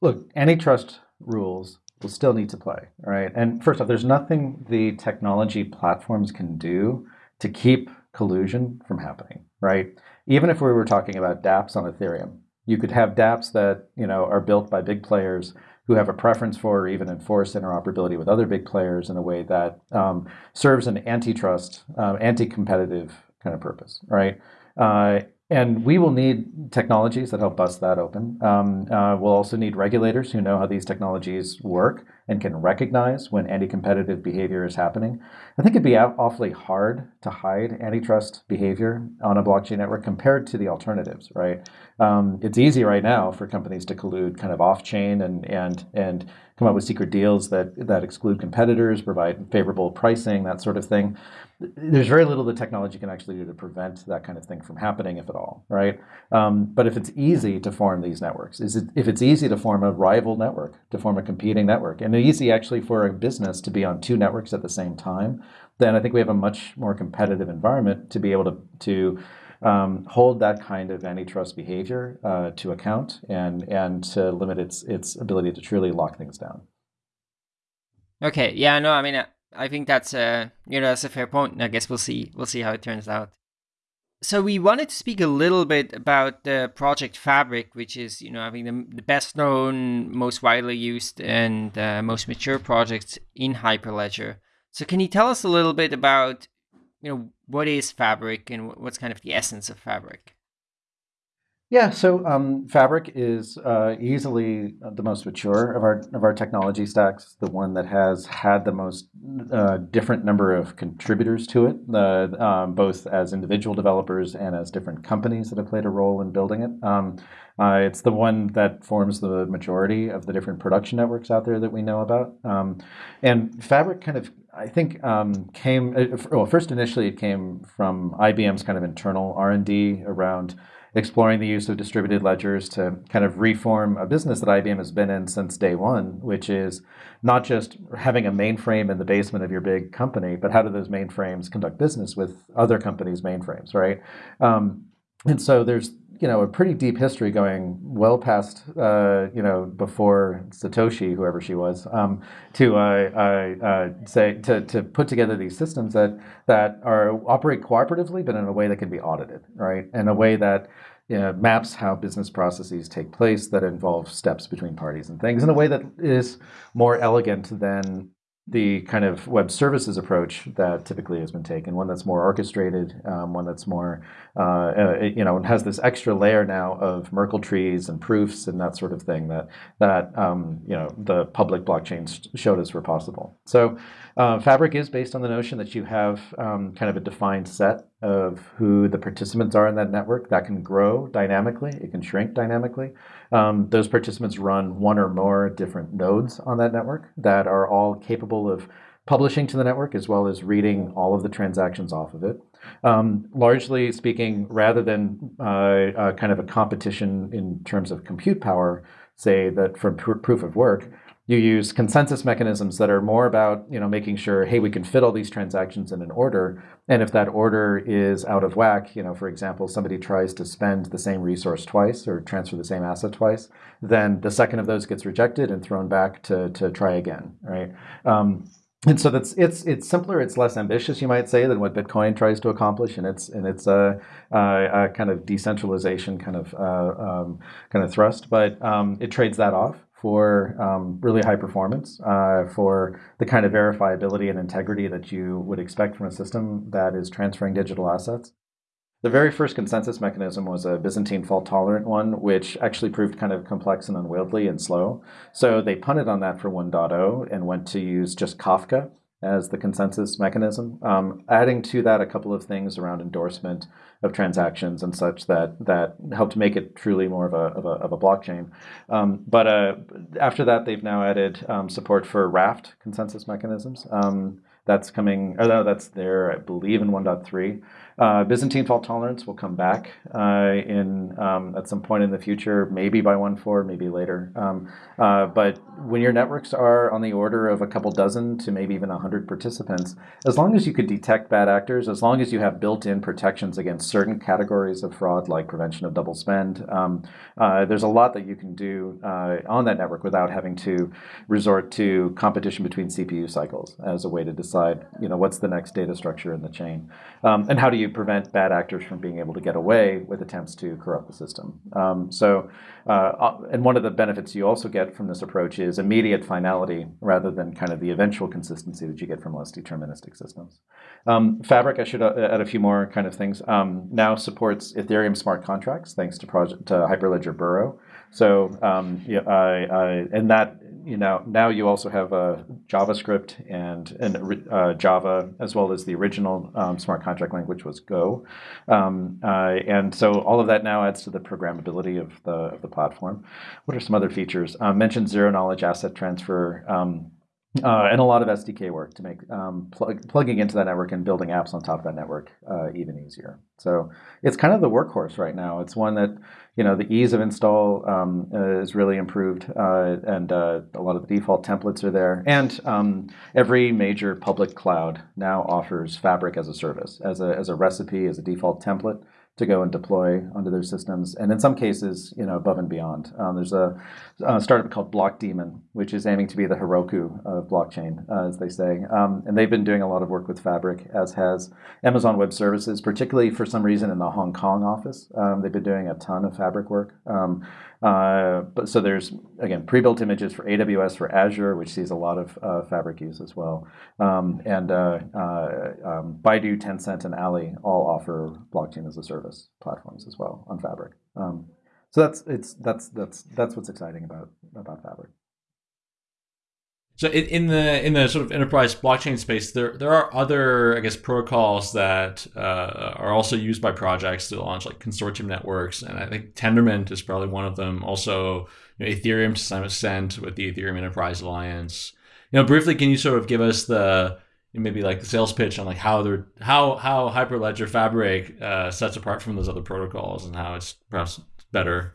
look, antitrust rules will still need to play, right? And first off, there's nothing the technology platforms can do to keep collusion from happening, right? Even if we were talking about dApps on Ethereum, you could have dApps that you know are built by big players who have a preference for or even enforce interoperability with other big players in a way that um, serves an antitrust, um, anti-competitive kind of purpose, right? Uh, and we will need technologies that help bust that open. Um, uh, we'll also need regulators who know how these technologies work and can recognize when anti-competitive behavior is happening, I think it'd be awfully hard to hide antitrust behavior on a blockchain network compared to the alternatives, right? Um, it's easy right now for companies to collude kind of off-chain and and and come up with secret deals that that exclude competitors, provide favorable pricing, that sort of thing. There's very little the technology can actually do to prevent that kind of thing from happening, if at all, right? Um, but if it's easy to form these networks, is it, if it's easy to form a rival network, to form a competing network, and easy actually for a business to be on two networks at the same time, then I think we have a much more competitive environment to be able to to um, hold that kind of antitrust behavior uh, to account and and to limit its its ability to truly lock things down. Okay. Yeah. No. I mean, I think that's a you know that's a fair point. I guess we'll see we'll see how it turns out. So we wanted to speak a little bit about the project Fabric, which is you know I think the, the best known, most widely used, and uh, most mature project in Hyperledger. So can you tell us a little bit about you know what is Fabric and what's kind of the essence of Fabric? Yeah, so um, Fabric is uh, easily the most mature of our of our technology stacks. The one that has had the most uh, different number of contributors to it, uh, um, both as individual developers and as different companies that have played a role in building it. Um, uh, it's the one that forms the majority of the different production networks out there that we know about. Um, and Fabric kind of I think um, came uh, well. First, initially, it came from IBM's kind of internal R and D around exploring the use of distributed ledgers to kind of reform a business that IBM has been in since day one, which is not just having a mainframe in the basement of your big company, but how do those mainframes conduct business with other companies' mainframes, right? Um, and so there's you know, a pretty deep history going well past, uh, you know, before Satoshi, whoever she was, um, to uh, uh, say to, to put together these systems that that are operate cooperatively, but in a way that can be audited, right? In a way that you know, maps how business processes take place, that involve steps between parties and things, in a way that is more elegant than the kind of web services approach that typically has been taken, one that's more orchestrated, um, one that's more, uh, uh, you know, has this extra layer now of Merkle trees and proofs and that sort of thing that that um, you know the public blockchains showed us were possible. So uh, Fabric is based on the notion that you have um, kind of a defined set of who the participants are in that network that can grow dynamically, it can shrink dynamically. Um, those participants run one or more different nodes on that network that are all capable of publishing to the network as well as reading all of the transactions off of it. Um, largely speaking, rather than uh, uh, kind of a competition in terms of compute power, say that from pr proof of work, you use consensus mechanisms that are more about you know making sure hey we can fit all these transactions in an order. And if that order is out of whack you know for example somebody tries to spend the same resource twice or transfer the same asset twice then the second of those gets rejected and thrown back to, to try again right? Um, and so that's it's it's simpler it's less ambitious you might say than what bitcoin tries to accomplish. And it's and it's a, a, a kind of decentralization kind of uh, um, kind of thrust. But um, it trades that off for um, really high performance, uh, for the kind of verifiability and integrity that you would expect from a system that is transferring digital assets. The very first consensus mechanism was a Byzantine fault tolerant one, which actually proved kind of complex and unwieldy and slow. So they punted on that for 1.0 and went to use just Kafka as the consensus mechanism, um, adding to that a couple of things around endorsement of transactions and such that that helped make it truly more of a, of a, of a blockchain. Um, but uh, after that, they've now added um, support for Raft consensus mechanisms. Um, that's coming, or no, that's there, I believe, in 1.3. Uh, Byzantine fault tolerance will come back uh, in um, at some point in the future, maybe by 1.4, maybe later. Um, uh, but when your networks are on the order of a couple dozen to maybe even 100 participants, as long as you could detect bad actors, as long as you have built-in protections against certain categories of fraud, like prevention of double spend, um, uh, there's a lot that you can do uh, on that network without having to resort to competition between CPU cycles as a way to decide, you know, what's the next data structure in the chain, um, and how do you prevent bad actors from being able to get away with attempts to corrupt the system. Um, so, uh, uh, and one of the benefits you also get from this approach is immediate finality rather than kind of the eventual consistency that you get from less deterministic systems. Um, Fabric, I should uh, add a few more kind of things, um, now supports Ethereum smart contracts thanks to, project, to Hyperledger Burrow. So, um, yeah, and that you know now you also have uh, JavaScript and and uh, Java as well as the original um, smart contract language was Go, um, uh, and so all of that now adds to the programmability of the of the platform. What are some other features? Uh, mentioned zero knowledge asset transfer. Um, uh, and a lot of SDK work to make um, plug, plugging into that network and building apps on top of that network uh, even easier. So it's kind of the workhorse right now. It's one that you know the ease of install um, is really improved, uh, and uh, a lot of the default templates are there. And um, every major public cloud now offers Fabric as a service, as a as a recipe, as a default template to go and deploy onto their systems, and in some cases, you know, above and beyond. Um, there's a, a, startup called Blockdaemon, which is aiming to be the Heroku of blockchain, uh, as they say, um, and they've been doing a lot of work with Fabric, as has Amazon Web Services, particularly for some reason in the Hong Kong office. Um, they've been doing a ton of Fabric work. Uh, but so there's again pre-built images for AWS for Azure, which sees a lot of uh, Fabric use as well, um, and uh, uh, um, Baidu, Tencent, and Ali all offer blockchain as a service platforms as well on Fabric. Um, so that's it's that's that's that's what's exciting about about Fabric. So in, the in the sort of enterprise blockchain space, there there are other I guess protocols that uh, are also used by projects to launch like consortium networks, and I think Tendermint is probably one of them. Also, you know, Ethereum to some extent with the Ethereum Enterprise Alliance. You know, briefly, can you sort of give us the maybe like the sales pitch on like how they're how how Hyperledger Fabric uh, sets apart from those other protocols and how it's perhaps better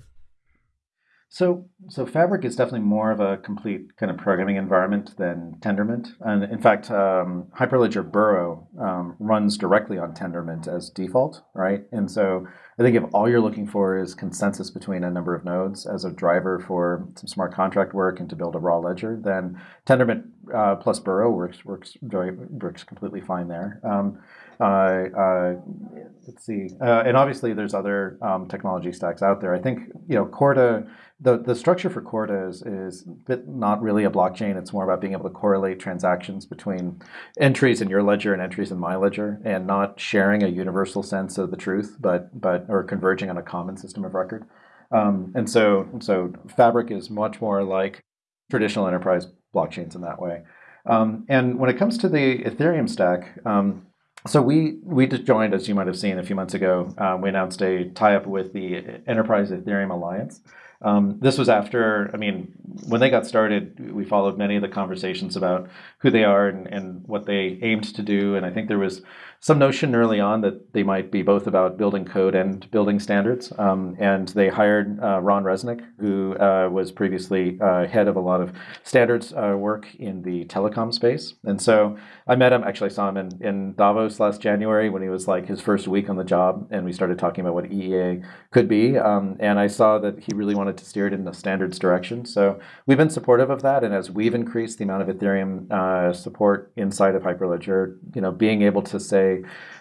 so, so Fabric is definitely more of a complete kind of programming environment than Tendermint. And in fact, um, Hyperledger Burrow um, runs directly on Tendermint as default, right? And so I think if all you're looking for is consensus between a number of nodes as a driver for some smart contract work and to build a raw ledger, then Tendermint uh, plus Burrow works works works completely fine there. Um, let's see, uh, and obviously there's other um, technology stacks out there. I think you know Corda the, the structure for Corda is, is not really a blockchain. It's more about being able to correlate transactions between entries in your ledger and entries in my ledger and not sharing a universal sense of the truth, but, but or converging on a common system of record. Um, and so, so Fabric is much more like traditional enterprise blockchains in that way. Um, and when it comes to the Ethereum stack, um, so we we just joined, as you might have seen a few months ago. Um, we announced a tie-up with the Enterprise Ethereum Alliance, um, this was after, I mean, when they got started, we followed many of the conversations about who they are and, and what they aimed to do. And I think there was some notion early on that they might be both about building code and building standards. Um, and they hired uh, Ron Resnick, who uh, was previously uh, head of a lot of standards uh, work in the telecom space. And so I met him, actually I saw him in, in Davos last January when he was like his first week on the job. And we started talking about what EEA could be. Um, and I saw that he really wanted to steer it in the standards direction. So we've been supportive of that. And as we've increased the amount of Ethereum uh, support inside of Hyperledger, you know, being able to say,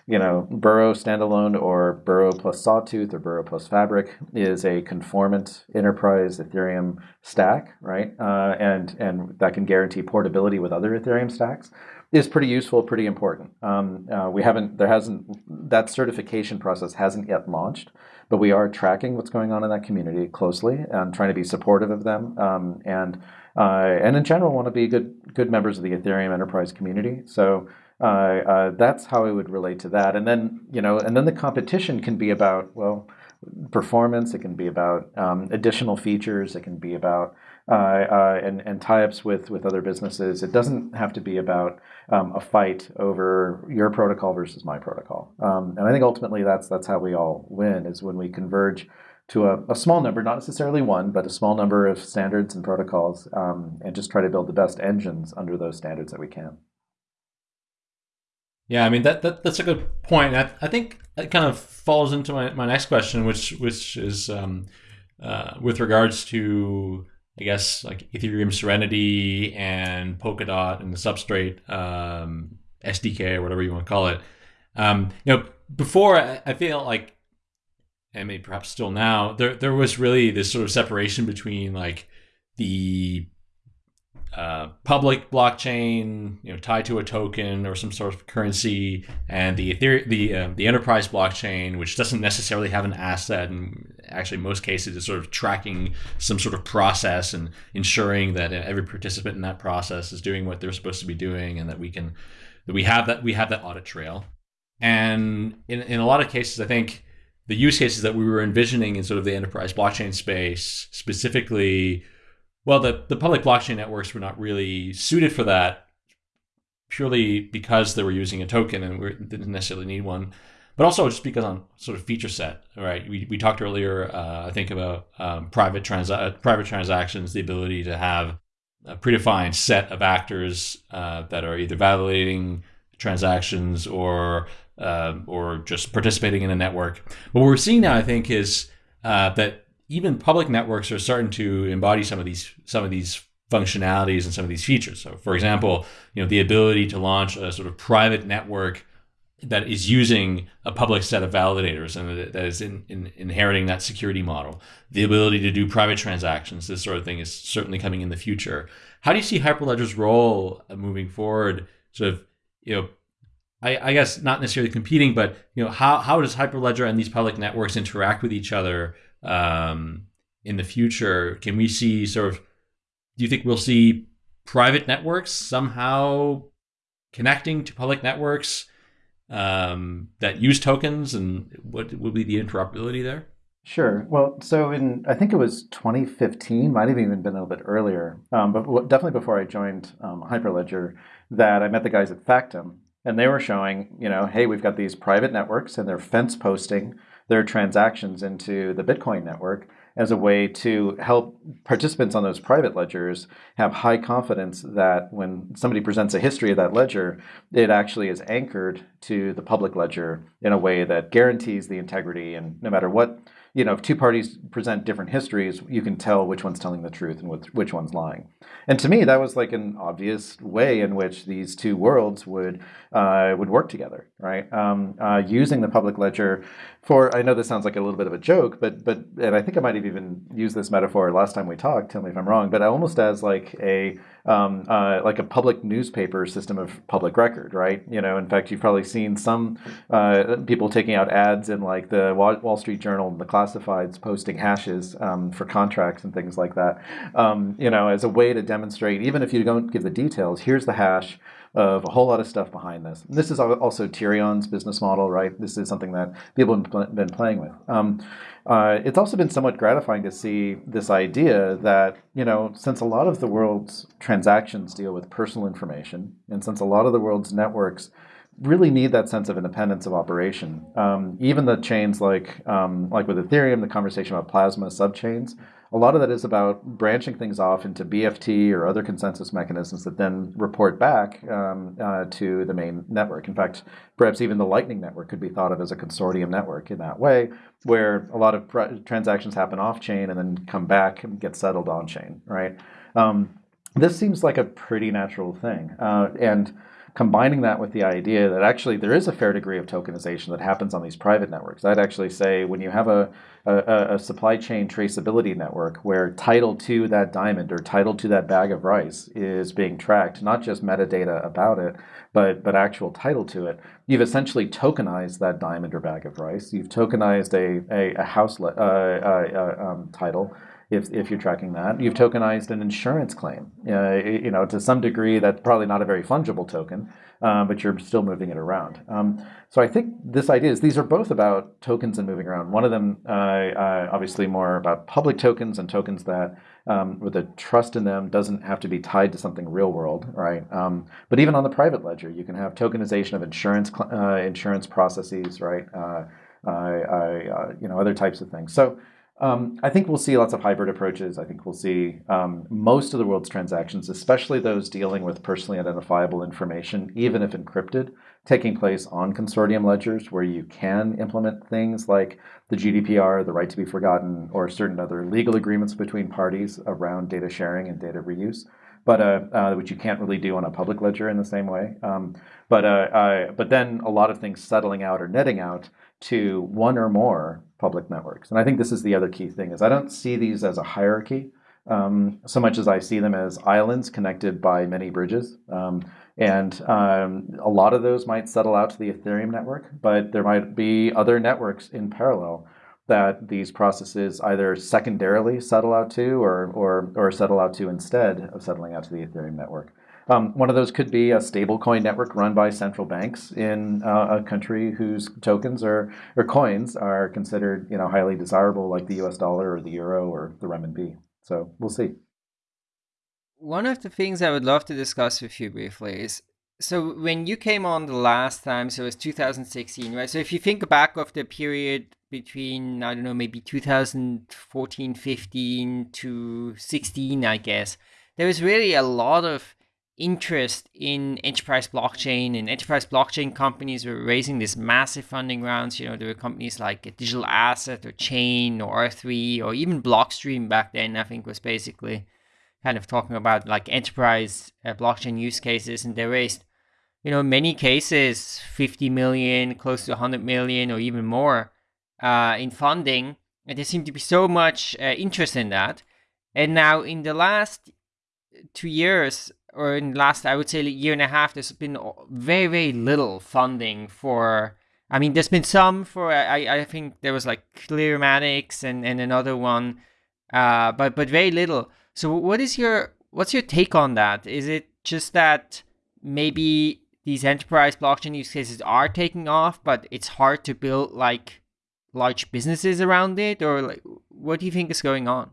you know, Burrow standalone or Burrow plus Sawtooth or Burrow plus Fabric is a conformant enterprise Ethereum stack, right? Uh, and and that can guarantee portability with other Ethereum stacks is pretty useful, pretty important. Um, uh, we haven't, there hasn't, that certification process hasn't yet launched, but we are tracking what's going on in that community closely and trying to be supportive of them. Um, and uh, and in general, want to be good good members of the Ethereum enterprise community. So uh, uh, that's how I would relate to that. And then, you know, and then the competition can be about, well, performance. It can be about um, additional features. It can be about uh, uh, and, and tie-ups with, with other businesses. It doesn't have to be about um, a fight over your protocol versus my protocol. Um, and I think ultimately that's that's how we all win is when we converge to a, a small number, not necessarily one, but a small number of standards and protocols, um, and just try to build the best engines under those standards that we can. Yeah, I mean that, that that's a good point. I, I think it kind of falls into my, my next question, which which is um, uh, with regards to I guess like Ethereum Serenity and Polkadot and the Substrate um, SDK or whatever you want to call it. Um, you know, before I feel like, and maybe perhaps still now, there there was really this sort of separation between like the uh, public blockchain, you know, tied to a token or some sort of currency, and the the uh, the enterprise blockchain, which doesn't necessarily have an asset and actually most cases is sort of tracking some sort of process and ensuring that every participant in that process is doing what they're supposed to be doing and that we can that we have that we have that audit trail. And in, in a lot of cases i think the use cases that we were envisioning in sort of the enterprise blockchain space specifically well the, the public blockchain networks were not really suited for that purely because they were using a token and we didn't necessarily need one but also just because on sort of feature set, right? We, we talked earlier, uh, I think about um, private trans private transactions, the ability to have a predefined set of actors uh, that are either validating transactions or uh, or just participating in a network. What we're seeing now, I think, is uh, that even public networks are starting to embody some of these some of these functionalities and some of these features. So, for example, you know, the ability to launch a sort of private network that is using a public set of validators and that is in, in, inheriting that security model. The ability to do private transactions, this sort of thing is certainly coming in the future. How do you see Hyperledger's role uh, moving forward? Sort of, you know, I, I guess not necessarily competing, but you know, how, how does Hyperledger and these public networks interact with each other um, in the future? Can we see sort of? Do you think we'll see private networks somehow connecting to public networks? um, that use tokens and what will be the interoperability there? Sure. Well, so in I think it was 2015, might have even been a little bit earlier, um, but definitely before I joined um, Hyperledger, that I met the guys at Factom, and they were showing, you know, hey, we've got these private networks, and they're fence posting their transactions into the Bitcoin network, as a way to help participants on those private ledgers have high confidence that when somebody presents a history of that ledger, it actually is anchored to the public ledger in a way that guarantees the integrity. And no matter what you know, if two parties present different histories, you can tell which one's telling the truth and which one's lying. And to me, that was like an obvious way in which these two worlds would uh, would work together, right? Um, uh, using the public ledger for, I know this sounds like a little bit of a joke, but but and I think I might have even used this metaphor last time we talked. Tell me if I'm wrong, but almost as like a um, uh, like a public newspaper system of public record, right? You know, in fact, you've probably seen some uh, people taking out ads in like the Wall Street Journal and the classifieds posting hashes um, for contracts and things like that. Um, you know, as a way to demonstrate, even if you don't give the details, here's the hash of a whole lot of stuff behind this. This is also Tierion's business model, right? This is something that people have been playing with. Um, uh, it's also been somewhat gratifying to see this idea that, you know, since a lot of the world's transactions deal with personal information, and since a lot of the world's networks really need that sense of independence of operation, um, even the chains like, um, like with Ethereum, the conversation about plasma subchains, a lot of that is about branching things off into BFT or other consensus mechanisms that then report back um, uh, to the main network. In fact, perhaps even the Lightning Network could be thought of as a consortium network in that way, where a lot of transactions happen off chain and then come back and get settled on chain, right? Um, this seems like a pretty natural thing. Uh, and combining that with the idea that actually there is a fair degree of tokenization that happens on these private networks. I'd actually say when you have a, a, a, supply chain traceability network where title to that diamond or title to that bag of rice is being tracked, not just metadata about it, but, but actual title to it, you've essentially tokenized that diamond or bag of rice. You've tokenized a, a, a house uh, uh, uh, um, title if, if you're tracking that. You've tokenized an insurance claim. Uh, you know, to some degree, that's probably not a very fungible token, um, but you're still moving it around. Um, so I think this idea is these are both about tokens and moving around. One of them, uh, uh, obviously, more about public tokens and tokens that um, where the trust in them doesn't have to be tied to something real world, right? Um, but even on the private ledger, you can have tokenization of insurance uh, insurance processes, right? Uh, you know, other types of things. So um, I think we'll see lots of hybrid approaches. I think we'll see um, most of the world's transactions, especially those dealing with personally identifiable information, even if encrypted, taking place on consortium ledgers where you can implement things like the GDPR, the right to be forgotten, or certain other legal agreements between parties around data sharing and data reuse, but uh, uh, which you can't really do on a public ledger in the same way. Um, but, uh, but then a lot of things settling out or netting out to one or more public networks. And I think this is the other key thing is I don't see these as a hierarchy um, so much as I see them as islands connected by many bridges. Um, and um, a lot of those might settle out to the Ethereum network, but there might be other networks in parallel that these processes either secondarily settle out to or, or, or settle out to instead of settling out to the Ethereum network. Um, one of those could be a stablecoin network run by central banks in uh, a country whose tokens or, or coins are considered you know, highly desirable, like the US dollar or the euro or the renminbi. So we'll see. One of the things I would love to discuss with you briefly is so when you came on the last time, so it was 2016, right? So if you think back of the period between, I don't know, maybe 2014, 15 to 16, I guess, there was really a lot of interest in enterprise blockchain and enterprise blockchain companies were raising these massive funding rounds. You know, there were companies like Digital Asset or Chain or R3 or even Blockstream back then, I think was basically kind of talking about like enterprise uh, blockchain use cases. And they raised, you know, many cases 50 million, close to 100 million or even more uh, in funding. And there seemed to be so much uh, interest in that. And now in the last two years, or in the last, I would say, year and a half, there's been very, very little funding for. I mean, there's been some for. I, I think there was like Clearmatics and, and another one, uh, but but very little. So, what is your what's your take on that? Is it just that maybe these enterprise blockchain use cases are taking off, but it's hard to build like large businesses around it, or like what do you think is going on?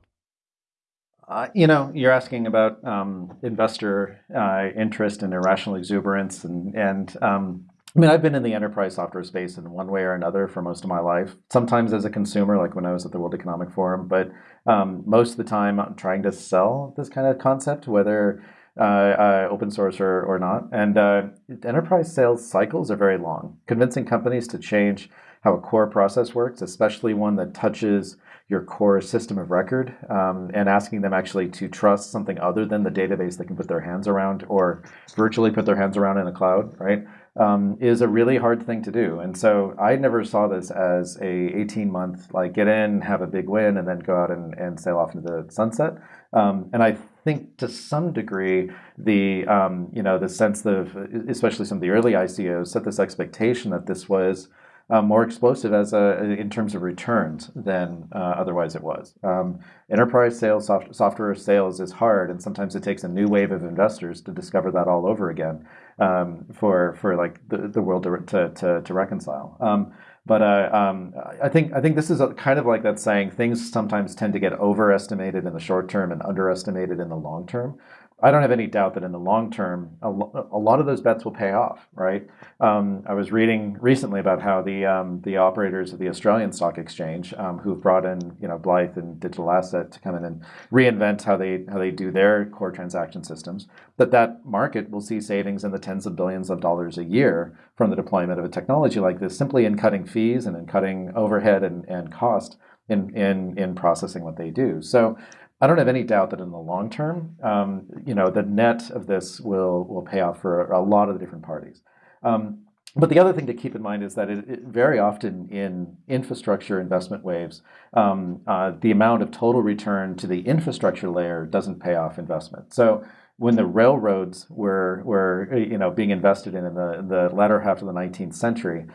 Uh, you know, you're asking about um, investor uh, interest and irrational exuberance, and and um, I mean, I've been in the enterprise software space in one way or another for most of my life. Sometimes as a consumer, like when I was at the World Economic Forum, but um, most of the time I'm trying to sell this kind of concept, whether uh, uh, open source or, or not. And uh, enterprise sales cycles are very long. Convincing companies to change how a core process works, especially one that touches your core system of record um, and asking them actually to trust something other than the database they can put their hands around or virtually put their hands around in the cloud, right? Um, is a really hard thing to do. And so I never saw this as a 18 month, like get in, have a big win, and then go out and, and sail off into the sunset. Um, and I think to some degree, the um, you know the sense of, especially some of the early ICOs, set this expectation that this was uh, more explosive as a, in terms of returns than uh, otherwise it was. Um, enterprise sales, soft, software sales is hard, and sometimes it takes a new wave of investors to discover that all over again um, for for like the, the world to, to, to, reconcile. Um, but uh, um, I think I think this is a, kind of like that saying: things sometimes tend to get overestimated in the short term and underestimated in the long term. I don't have any doubt that in the long term, a, lo- a lot of those bets will pay off, right? Um, I was reading recently about how the um, the operators of the Australian Stock Exchange, um, who've brought in you know Blythe and Digital Asset to come in and reinvent how they how they do their core transaction systems, that that market will see savings in the tens of billions of dollars a year from the deployment of a technology like this, simply in cutting fees and in cutting overhead and, and cost in, in in processing what they do. So I don't have any doubt that in the long term, um, you know, the net of this will will pay off for a lot of the different parties. Um, but the other thing to keep in mind is that it, it, very often in infrastructure investment waves, um, uh, the amount of total return to the infrastructure layer doesn't pay off investment. So when the railroads were were you know being invested in in the, the latter half of the 19th century,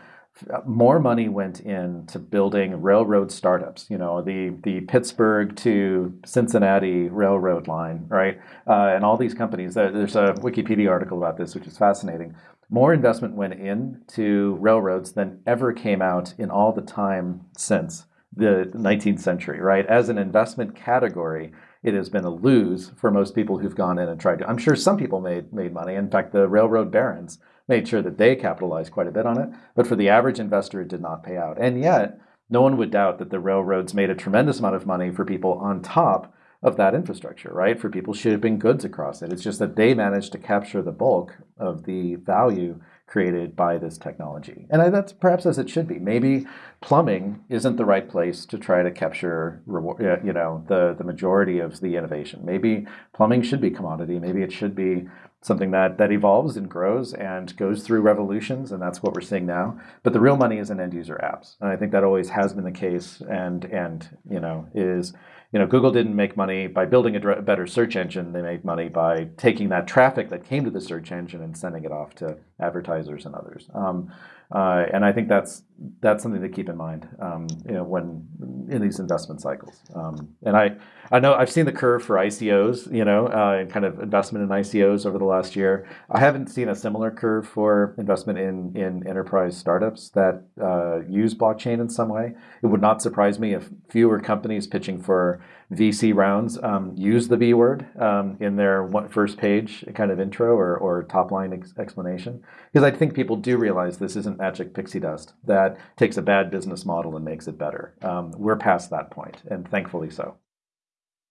more money went into building railroad startups. You know, the the Pittsburgh to Cincinnati railroad line, right? Uh, and all these companies. There's a Wikipedia article about this, which is fascinating. More investment went into railroads than ever came out in all the time since the 19th century, right? As an investment category, it has been a lose for most people who've gone in and tried to. I'm sure some people made made money. In fact, the railroad barons made sure that they capitalized quite a bit on it. But for the average investor, it did not pay out. And yet, no one would doubt that the railroads made a tremendous amount of money for people on top of that infrastructure, right? For people shipping goods across it. It's just that they managed to capture the bulk of the value created by this technology. And that's perhaps as it should be. Maybe plumbing isn't the right place to try to capture you know the, the majority of the innovation. Maybe plumbing should be commodity. Maybe it should be something that that evolves and grows and goes through revolutions, and that's what we're seeing now. But the real money is in end user apps, and I think that always has been the case, and and you know is you know Google didn't make money by building a better search engine. They made money by taking that traffic that came to the search engine and sending it off to advertisers and others. Um, uh, and I think that's that's something to keep in mind, um, you know, when in these investment cycles. Um, and I, I know I've seen the curve for ICOs, you know, uh, and kind of investment in ICOs over the last year. I haven't seen a similar curve for investment in in enterprise startups that uh, use blockchain in some way. It would not surprise me if fewer companies pitching for VC rounds um, use the B word um, in their first page kind of intro or, or top line ex explanation. Because I think people do realize this isn't magic pixie dust that takes a bad business model and makes it better. Um, we're past that point, and thankfully so.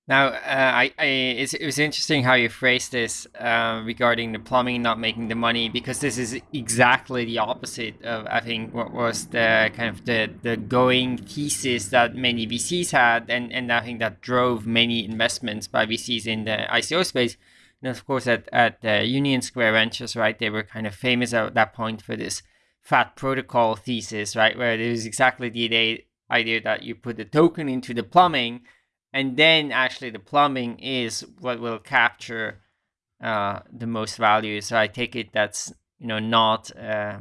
Now, uh, I, I it was interesting how you phrased this uh, regarding the plumbing not making the money, because this is exactly the opposite of I think what was the kind of the, the going thesis that many VCs had, and, and I think that drove many investments by VCs in the ICO space. And of course, at at uh, Union Square Ventures, right, they were kind of famous at that point for this fat protocol thesis, right, where it was exactly the idea that you put the token into the plumbing and then actually the plumbing is what will capture uh, the most value. So I take it that's you know not uh,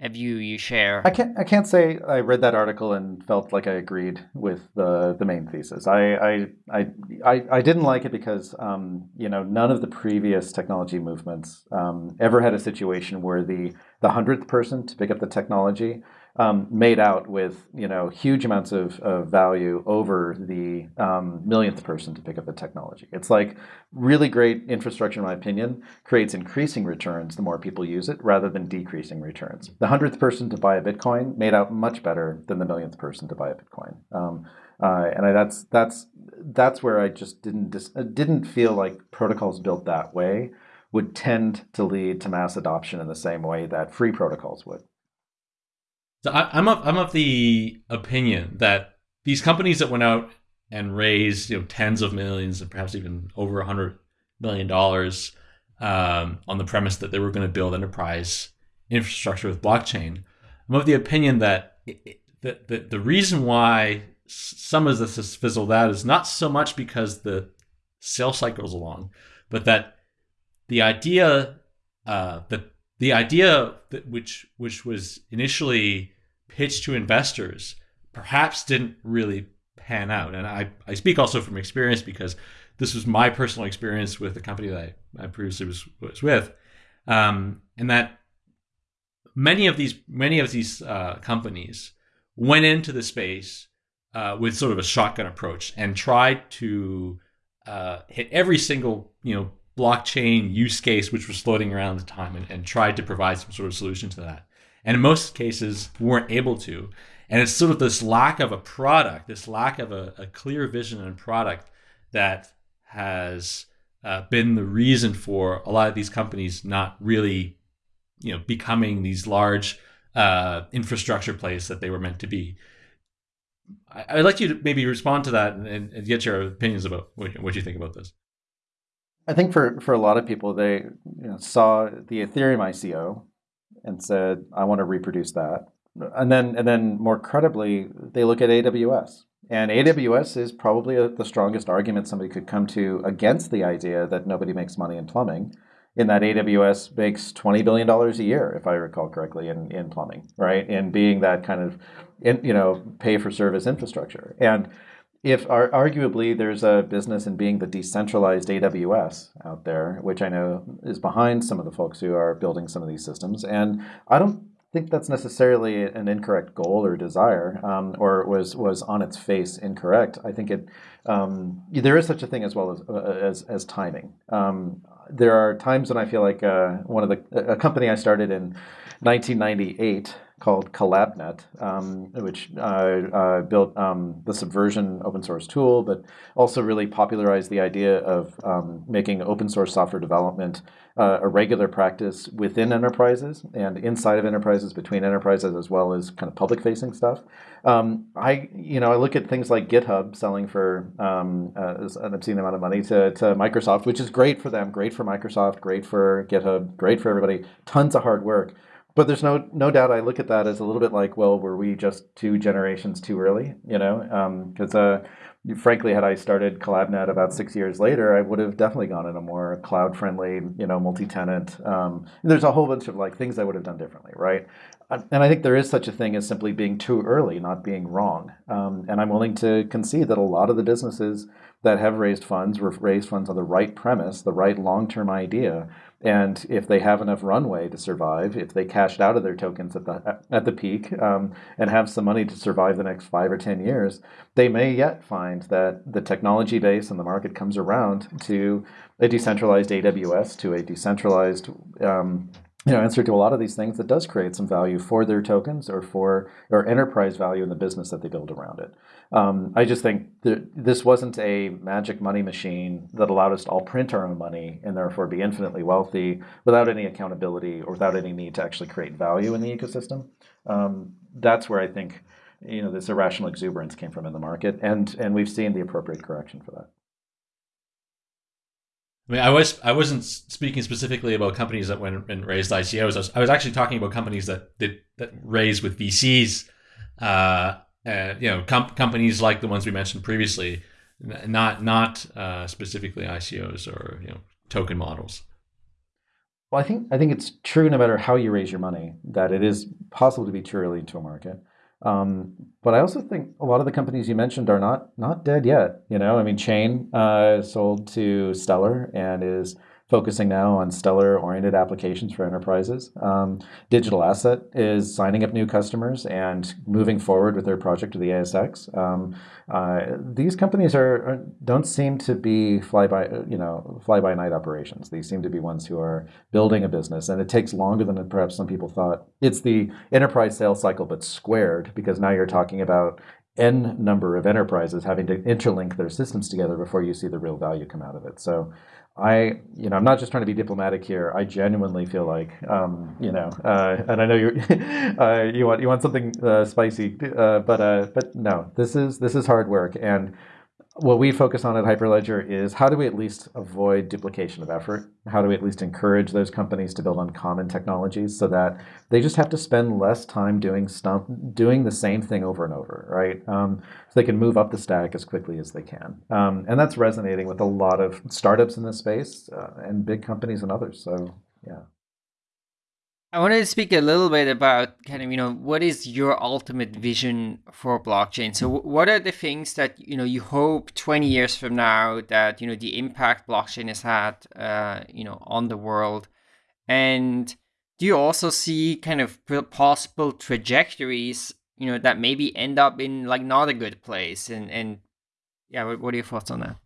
a view you share. I can't I can't say I read that article and felt like I agreed with the the main thesis. I I I I, I didn't like it because um, you know none of the previous technology movements um, ever had a situation where the the hundredth person to pick up the technology um, made out with you know huge amounts of, of value over the um, millionth person to pick up the technology. It's like really great infrastructure, in my opinion, creates increasing returns the more people use it rather than decreasing returns. The hundredth person to buy a Bitcoin made out much better than the millionth person to buy a Bitcoin. Um, uh, and I, that's that's that's where I just didn't dis- didn't feel like protocols built that way would tend to lead to mass adoption in the same way that free protocols would. So I, am of I'm of the opinion that these companies that went out and raised you know tens of millions and perhaps even over a hundred million dollars um, on the premise that they were going to build enterprise infrastructure with blockchain. I'm of the opinion that it, the, the the reason why some of this has fizzled out is not so much because the sales cycle is long, but that the idea uh, that the idea that which which was initially pitched to investors perhaps didn't really pan out. And I, I speak also from experience because this was my personal experience with the company that I, I previously was was with, um, and that many of these many of these uh, companies went into the space uh, with sort of a shotgun approach and tried to uh, hit every single you know blockchain use case which was floating around at the time and, and tried to provide some sort of solution to that. And in most cases, weren't able to. And it's sort of this lack of a product, this lack of a, a clear vision and product that has uh, been the reason for a lot of these companies not really, you know, becoming these large uh, infrastructure plays that they were meant to be. I, would like you to maybe respond to that and, and get your opinions about what, what you think about this. I think for, for a lot of people, they you know, saw the Ethereum ICO and said, "I want to reproduce that," and then and then more credibly, they look at AWS, and AWS is probably a, the strongest argument somebody could come to against the idea that nobody makes money in plumbing. In that AWS makes twenty billion dollars a year, if I recall correctly, in, in plumbing, right? In being that kind of, in, you know, pay for service infrastructure, and if arguably there's a business in being the decentralized AWS out there, which I know is behind some of the folks who are building some of these systems, and I don't think that's necessarily an incorrect goal or desire, um, or was was on its face incorrect. I think it um, there is such a thing as well as uh, as, as timing. Um, there are times when I feel like uh, one of the a company I started in 1998 called CollabNet, um, which uh, uh, built um, the Subversion open source tool, but also really popularized the idea of um, making open source software development uh, a regular practice within enterprises and inside of enterprises, between enterprises, as well as kind of public facing stuff. Um, I, you know, I look at things like GitHub selling for um, uh, an obscene amount of money to, to Microsoft, which is great for them, great for Microsoft, great for GitHub, great for everybody, tons of hard work. But there's no no doubt I look at that as a little bit like, well, were we just two generations too early? You know, because um, uh, frankly, had I started CollabNet about six years later, I would have definitely gone in a more cloud-friendly, you know, multi-tenant. Um, there's a whole bunch of like things I would have done differently, right? And I think there is such a thing as simply being too early, not being wrong. Um, and I'm willing to concede that a lot of the businesses that have raised funds raised funds on the right premise, the right long-term idea. And if they have enough runway to survive, if they cashed out of their tokens at the at the peak um, and have some money to survive the next five or ten years, they may yet find that the technology base and the market comes around to a decentralized AWS, to a decentralized um, you know, answer to a lot of these things that does create some value for their tokens or for or enterprise value in the business that they build around it. Um, I just think that this wasn't a magic money machine that allowed us to all print our own money and therefore be infinitely wealthy without any accountability or without any need to actually create value in the ecosystem. Um, that's where I think you know this irrational exuberance came from in the market, and and we've seen the appropriate correction for that. I mean, I was I wasn't speaking specifically about companies that went and raised ICOs. I was, I was actually talking about companies that did that raised with VCs. Uh, uh, you know, com- companies like the ones we mentioned previously, not not uh, specifically ICOs or you know token models. Well, I think I think it's true no matter how you raise your money that it is possible to be too early into a market. Um, but I also think a lot of the companies you mentioned are not not dead yet. You know, I mean, Chain uh, sold to Stellar and is focusing now on stellar-oriented applications for enterprises. Um, Digital Asset is signing up new customers and moving forward with their project to the ASX. Um, uh, these companies are, are, don't seem to be fly by you know fly by night operations. These seem to be ones who are building a business, and it takes longer than perhaps some people thought. It's the enterprise sales cycle, but squared because now you're talking about n number of enterprises having to interlink their systems together before you see the real value come out of it. So I, you know, I'm not just trying to be diplomatic here. I genuinely feel like, um, you know, uh, and I know you, <laughs> uh, you want you want something uh, spicy, uh, but uh, but no, this is this is hard work, and what we focus on at Hyperledger is how do we at least avoid duplication of effort? How do we at least encourage those companies to build on common technologies so that they just have to spend less time doing stuff, doing the same thing over and over, right? Um, so they can move up the stack as quickly as they can. Um, and that's resonating with a lot of startups in this space uh, and big companies and others. So yeah. I wanted to speak a little bit about kind of, you know, what is your ultimate vision for blockchain? So what are the things that, you know, you hope 20 years from now that, you know, the impact blockchain has had, uh, you know, on the world? And do you also see kind of possible trajectories, you know, that maybe end up in like not a good place? And, and yeah, what, what are your thoughts on that?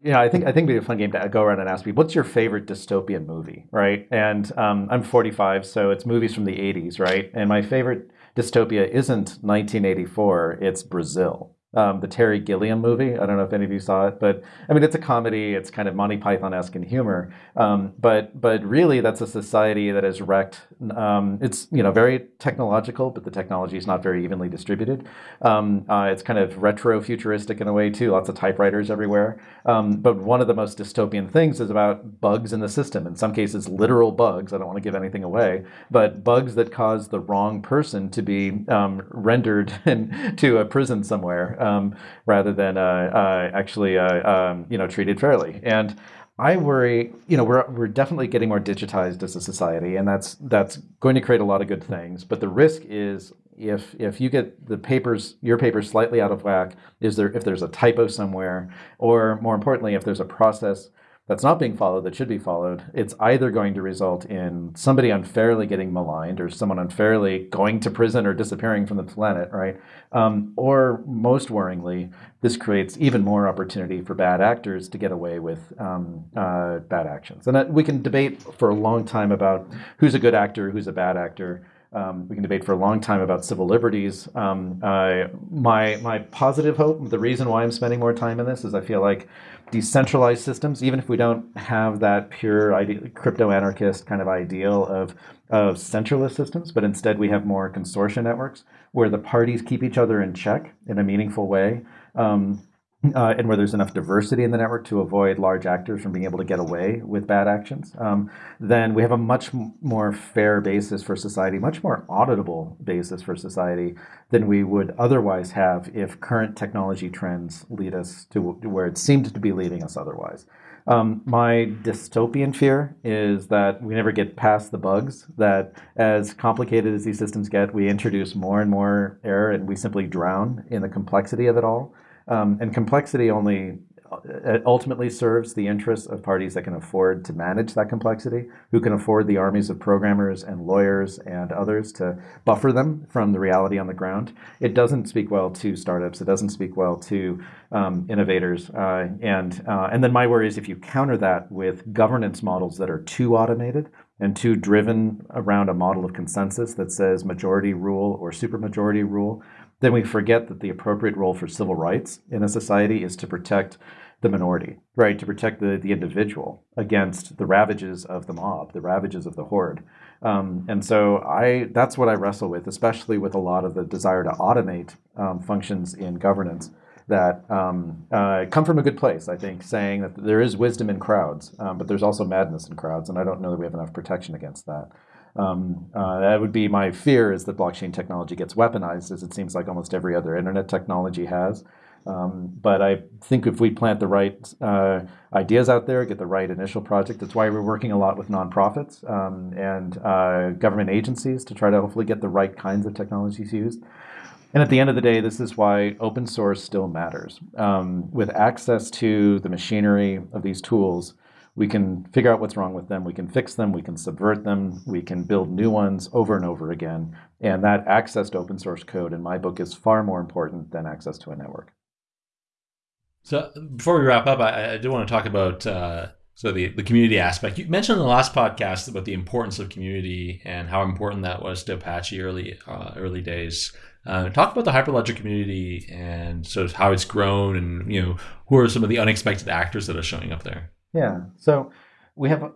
Yeah, I think I think it'd be a fun game to go around and ask people, what's your favorite dystopian movie, right? And um, I'm 45, so it's movies from the 80s, right? And my favorite dystopia isn't 1984; it's Brazil um, the Terry Gilliam movie. I don't know if any of you saw it, but I mean, it's a comedy. It's kind of Monty Python-esque in humor. Um, but but really, that's a society that is wrecked. Um, it's you know very technological, but the technology is not very evenly distributed. Um, uh, it's kind of retro-futuristic in a way too. Lots of typewriters everywhere. Um, but one of the most dystopian things is about bugs in the system. In some cases, literal bugs. I don't want to give anything away, but bugs that cause the wrong person to be um, rendered <laughs> to a prison somewhere um, rather than uh, uh, actually uh, um, you know treated fairly. And I worry, you know, we're we're definitely getting more digitized as a society, and that's that's going to create a lot of good things. But the risk is if if you get the papers your papers slightly out of whack, is there if there's a typo somewhere, or more importantly, if there's a process that's not being followed that should be followed, it's either going to result in somebody unfairly getting maligned or someone unfairly going to prison or disappearing from the planet, right? Um, or most worryingly, this creates even more opportunity for bad actors to get away with um, uh, bad actions. And that, we can debate for a long time about who's a good actor, who's a bad actor. Um, we can debate for a long time about civil liberties. Um, uh, my my positive hope, the reason why I'm spending more time in this is I feel like decentralized systems, even if we don't have that pure crypto anarchist kind of ideal of of centralist systems, but instead we have more consortia networks where the parties keep each other in check in a meaningful way. Um, uh, and where there's enough diversity in the network to avoid large actors from being able to get away with bad actions, um, then we have a much more fair basis for society, much more auditable basis for society than we would otherwise have if current technology trends lead us to where it seemed to be leading us otherwise. Um, my dystopian fear is that we never get past the bugs, that as complicated as these systems get, we introduce more and more error and we simply drown in the complexity of it all. Um, and complexity only uh, ultimately serves the interests of parties that can afford to manage that complexity, who can afford the armies of programmers and lawyers and others to buffer them from the reality on the ground. It doesn't speak well to startups. It doesn't speak well to um, innovators. Uh, and, uh, and then my worry is if you counter that with governance models that are too automated and too driven around a model of consensus that says majority rule or supermajority rule, then we forget that the appropriate role for civil rights in a society is to protect the minority, right? To protect the, the individual against the ravages of the mob, the ravages of the horde. Um, and so I that's what I wrestle with, especially with a lot of the desire to automate um, functions in governance that um, uh, come from a good place, I think, saying that there is wisdom in crowds, um, but there's also madness in crowds, and I don't know that we have enough protection against that. Um, uh, that would be my fear is that blockchain technology gets weaponized, as it seems like almost every other internet technology has. Um, but I think if we plant the right uh, ideas out there, get the right initial project, that's why we're working a lot with nonprofits um, and uh, government agencies to try to hopefully get the right kinds of technologies used. And at the end of the day, this is why open source still matters. Um, with access to the machinery of these tools, we can figure out what's wrong with them, we can fix them, we can subvert them, we can build new ones over and over again. And that access to open source code in my book is far more important than access to a network. So before we wrap up, I, I do want to talk about uh, so the, the community aspect. You mentioned in the last podcast about the importance of community and how important that was to Apache early uh, early days. Uh, talk about the Hyperledger community and sort of how it's grown, and you know who are some of the unexpected actors that are showing up there. Yeah. So we have a,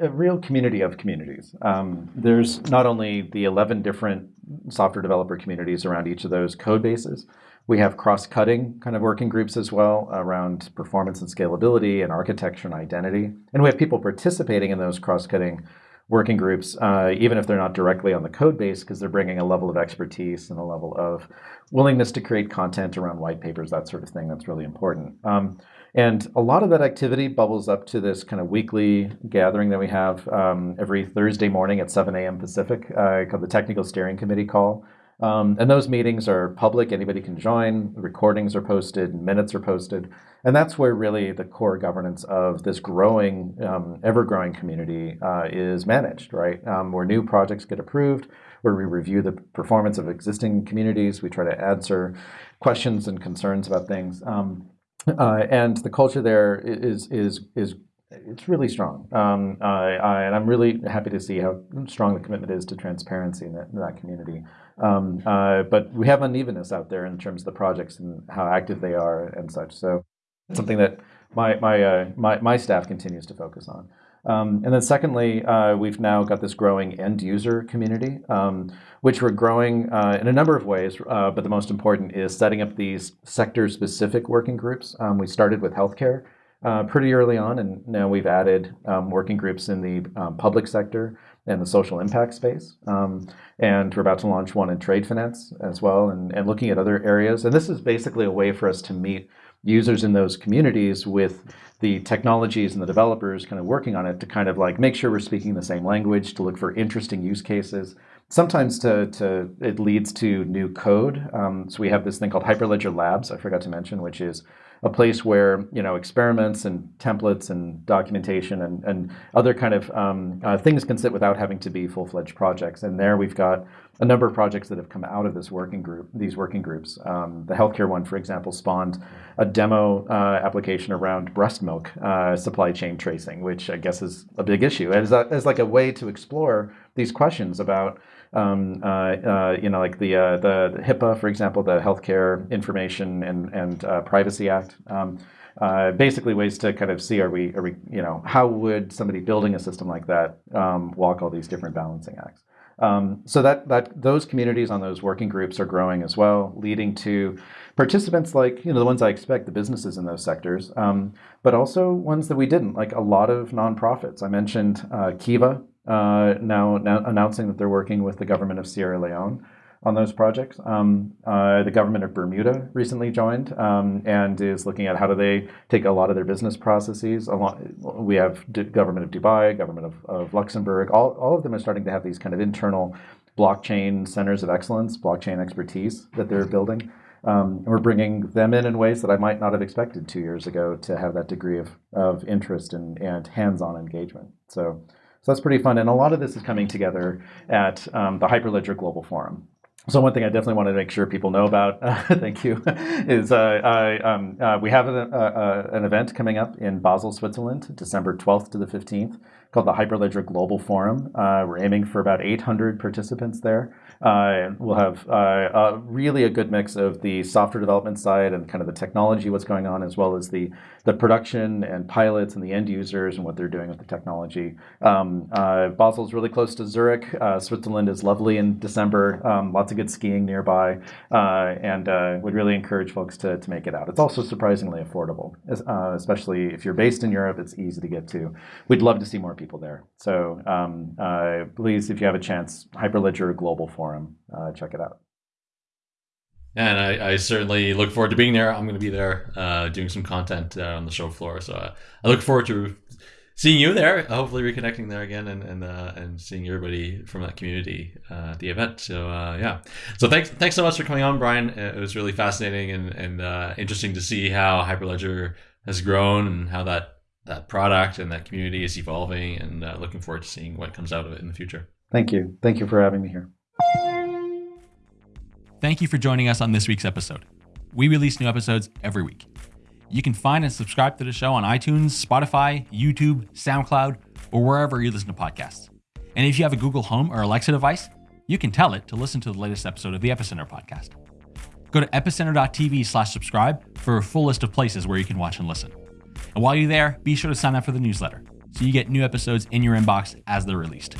a real community of communities. Um, there's not only the 11 different software developer communities around each of those code bases, we have cross-cutting kind of working groups as well around performance and scalability and architecture and identity. And we have people participating in those cross-cutting working groups, uh, even if they're not directly on the code base, because they're bringing a level of expertise and a level of willingness to create content around white papers, that sort of thing that's really important. Um, and a lot of that activity bubbles up to this kind of weekly gathering that we have um, every Thursday morning at 7 a.m. Pacific uh, called the Technical Steering Committee call. Um, and those meetings are public, anybody can join, recordings are posted, minutes are posted. And that's where really the core governance of this growing, um, ever growing community uh, is managed, right? Um, where new projects get approved, where we review the performance of existing communities, we try to answer questions and concerns about things. Um, uh, and the culture there is is is it's really strong, um, I, and I'm really happy to see how strong the commitment is to transparency in that, in that community. Um, uh, but we have unevenness out there in terms of the projects and how active they are and such. So something that my my uh, my, my staff continues to focus on. Um, and then secondly, uh, we've now got this growing end user community, um, which we're growing uh, in a number of ways, uh, but the most important is setting up these sector-specific working groups. Um, we started with healthcare uh, pretty early on, and now we've added um, working groups in the um, public sector and the social impact space. Um, and we're about to launch one in trade finance as well, and, and looking at other areas. And this is basically a way for us to meet users in those communities with the technologies and the developers kind of working on it to kind of like make sure we're speaking the same language, to look for interesting use cases. Sometimes to, to it leads to new code. Um, so we have this thing called Hyperledger Labs, I forgot to mention, which is a place where you know experiments and templates and documentation and, and other kind of um, uh, things can sit without having to be full-fledged projects. And there we've got a number of projects that have come out of this working group, these working groups. Um, the healthcare one, for example, spawned a demo uh, application around breast milk uh, supply chain tracing, which I guess is a big issue, as, a, as like a way to explore these questions about um, uh, uh, you know, like the, uh, the, the HIPAA, for example, the Healthcare Information and, and uh, Privacy Act. Um, uh, basically, ways to kind of see are we, are we, you know, how would somebody building a system like that um, walk all these different balancing acts? Um, so that that those communities on those working groups are growing as well, leading to participants like you know the ones I expect, the businesses in those sectors, um, but also ones that we didn't, like a lot of nonprofits. I mentioned uh, Kiva uh, now, now announcing that they're working with the government of Sierra Leone on those projects. Um, uh, the government of Bermuda recently joined um, and is looking at how do they take a lot of their business processes. We have D government of Dubai, government of, of Luxembourg. All, all of them are starting to have these kind of internal blockchain centers of excellence, blockchain expertise that they're building. Um, and we're bringing them in in ways that I might not have expected two years ago to have that degree of, of interest and, and hands-on engagement. So, so that's pretty fun. And a lot of this is coming together at um, the Hyperledger Global Forum. So one thing I definitely want to make sure people know about, uh, <laughs> thank you, is uh, I, um, uh, we have a, a, an event coming up in Basel, Switzerland, December 12th to the 15th, called the Hyperledger Global Forum. Uh, we're aiming for about 800 participants there. Uh, we'll have uh, really a good mix of the software development side and kind of the technology, what's going on, as well as the, the production and pilots and the end users and what they're doing with the technology. Um, uh, Basel's really close to Zurich. Uh, Switzerland is lovely in December. Um, lots of good skiing nearby, uh, and uh, would really encourage folks to, to make it out. It's also surprisingly affordable, especially if you're based in Europe. It's easy to get to. We'd love to see more people there. So um, please, if you have a chance, Hyperledger Global Forum forum. Uh, check it out. And I, I, certainly look forward to being there. I'm going to be there uh, doing some content uh, on the show floor. So uh, I look forward to seeing you there. Hopefully, reconnecting there again and and, uh, and seeing everybody from that community uh, at the event. So uh, yeah. So thanks thanks so much for coming on, Brian. It was really fascinating and and interesting to see how Hyperledger has grown and how that that product and that community is evolving. And looking forward to seeing what comes out of it in the future. Thank you. Thank you for having me here. Thank you for joining us on this week's episode. We release new episodes every week. You can find and subscribe to the show on iTunes, Spotify, YouTube, SoundCloud, or wherever you listen to podcasts. And if you have a Google Home or Alexa device, you can tell it to listen to the latest episode of the Epicenter podcast. Go to epicenter.tv slash subscribe for a full list of places where you can watch and listen. And while you're there, be sure to sign up for the newsletter so you get new episodes in your inbox as they're released.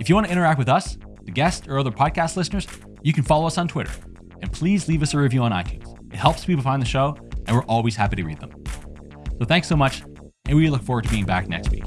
If you want to interact with us, the guest, or other podcast listeners, you can follow us on Twitter. And please leave us a review on iTunes. It helps people find the show, and we're always happy to read them. So thanks so much, and we look forward to being back next week.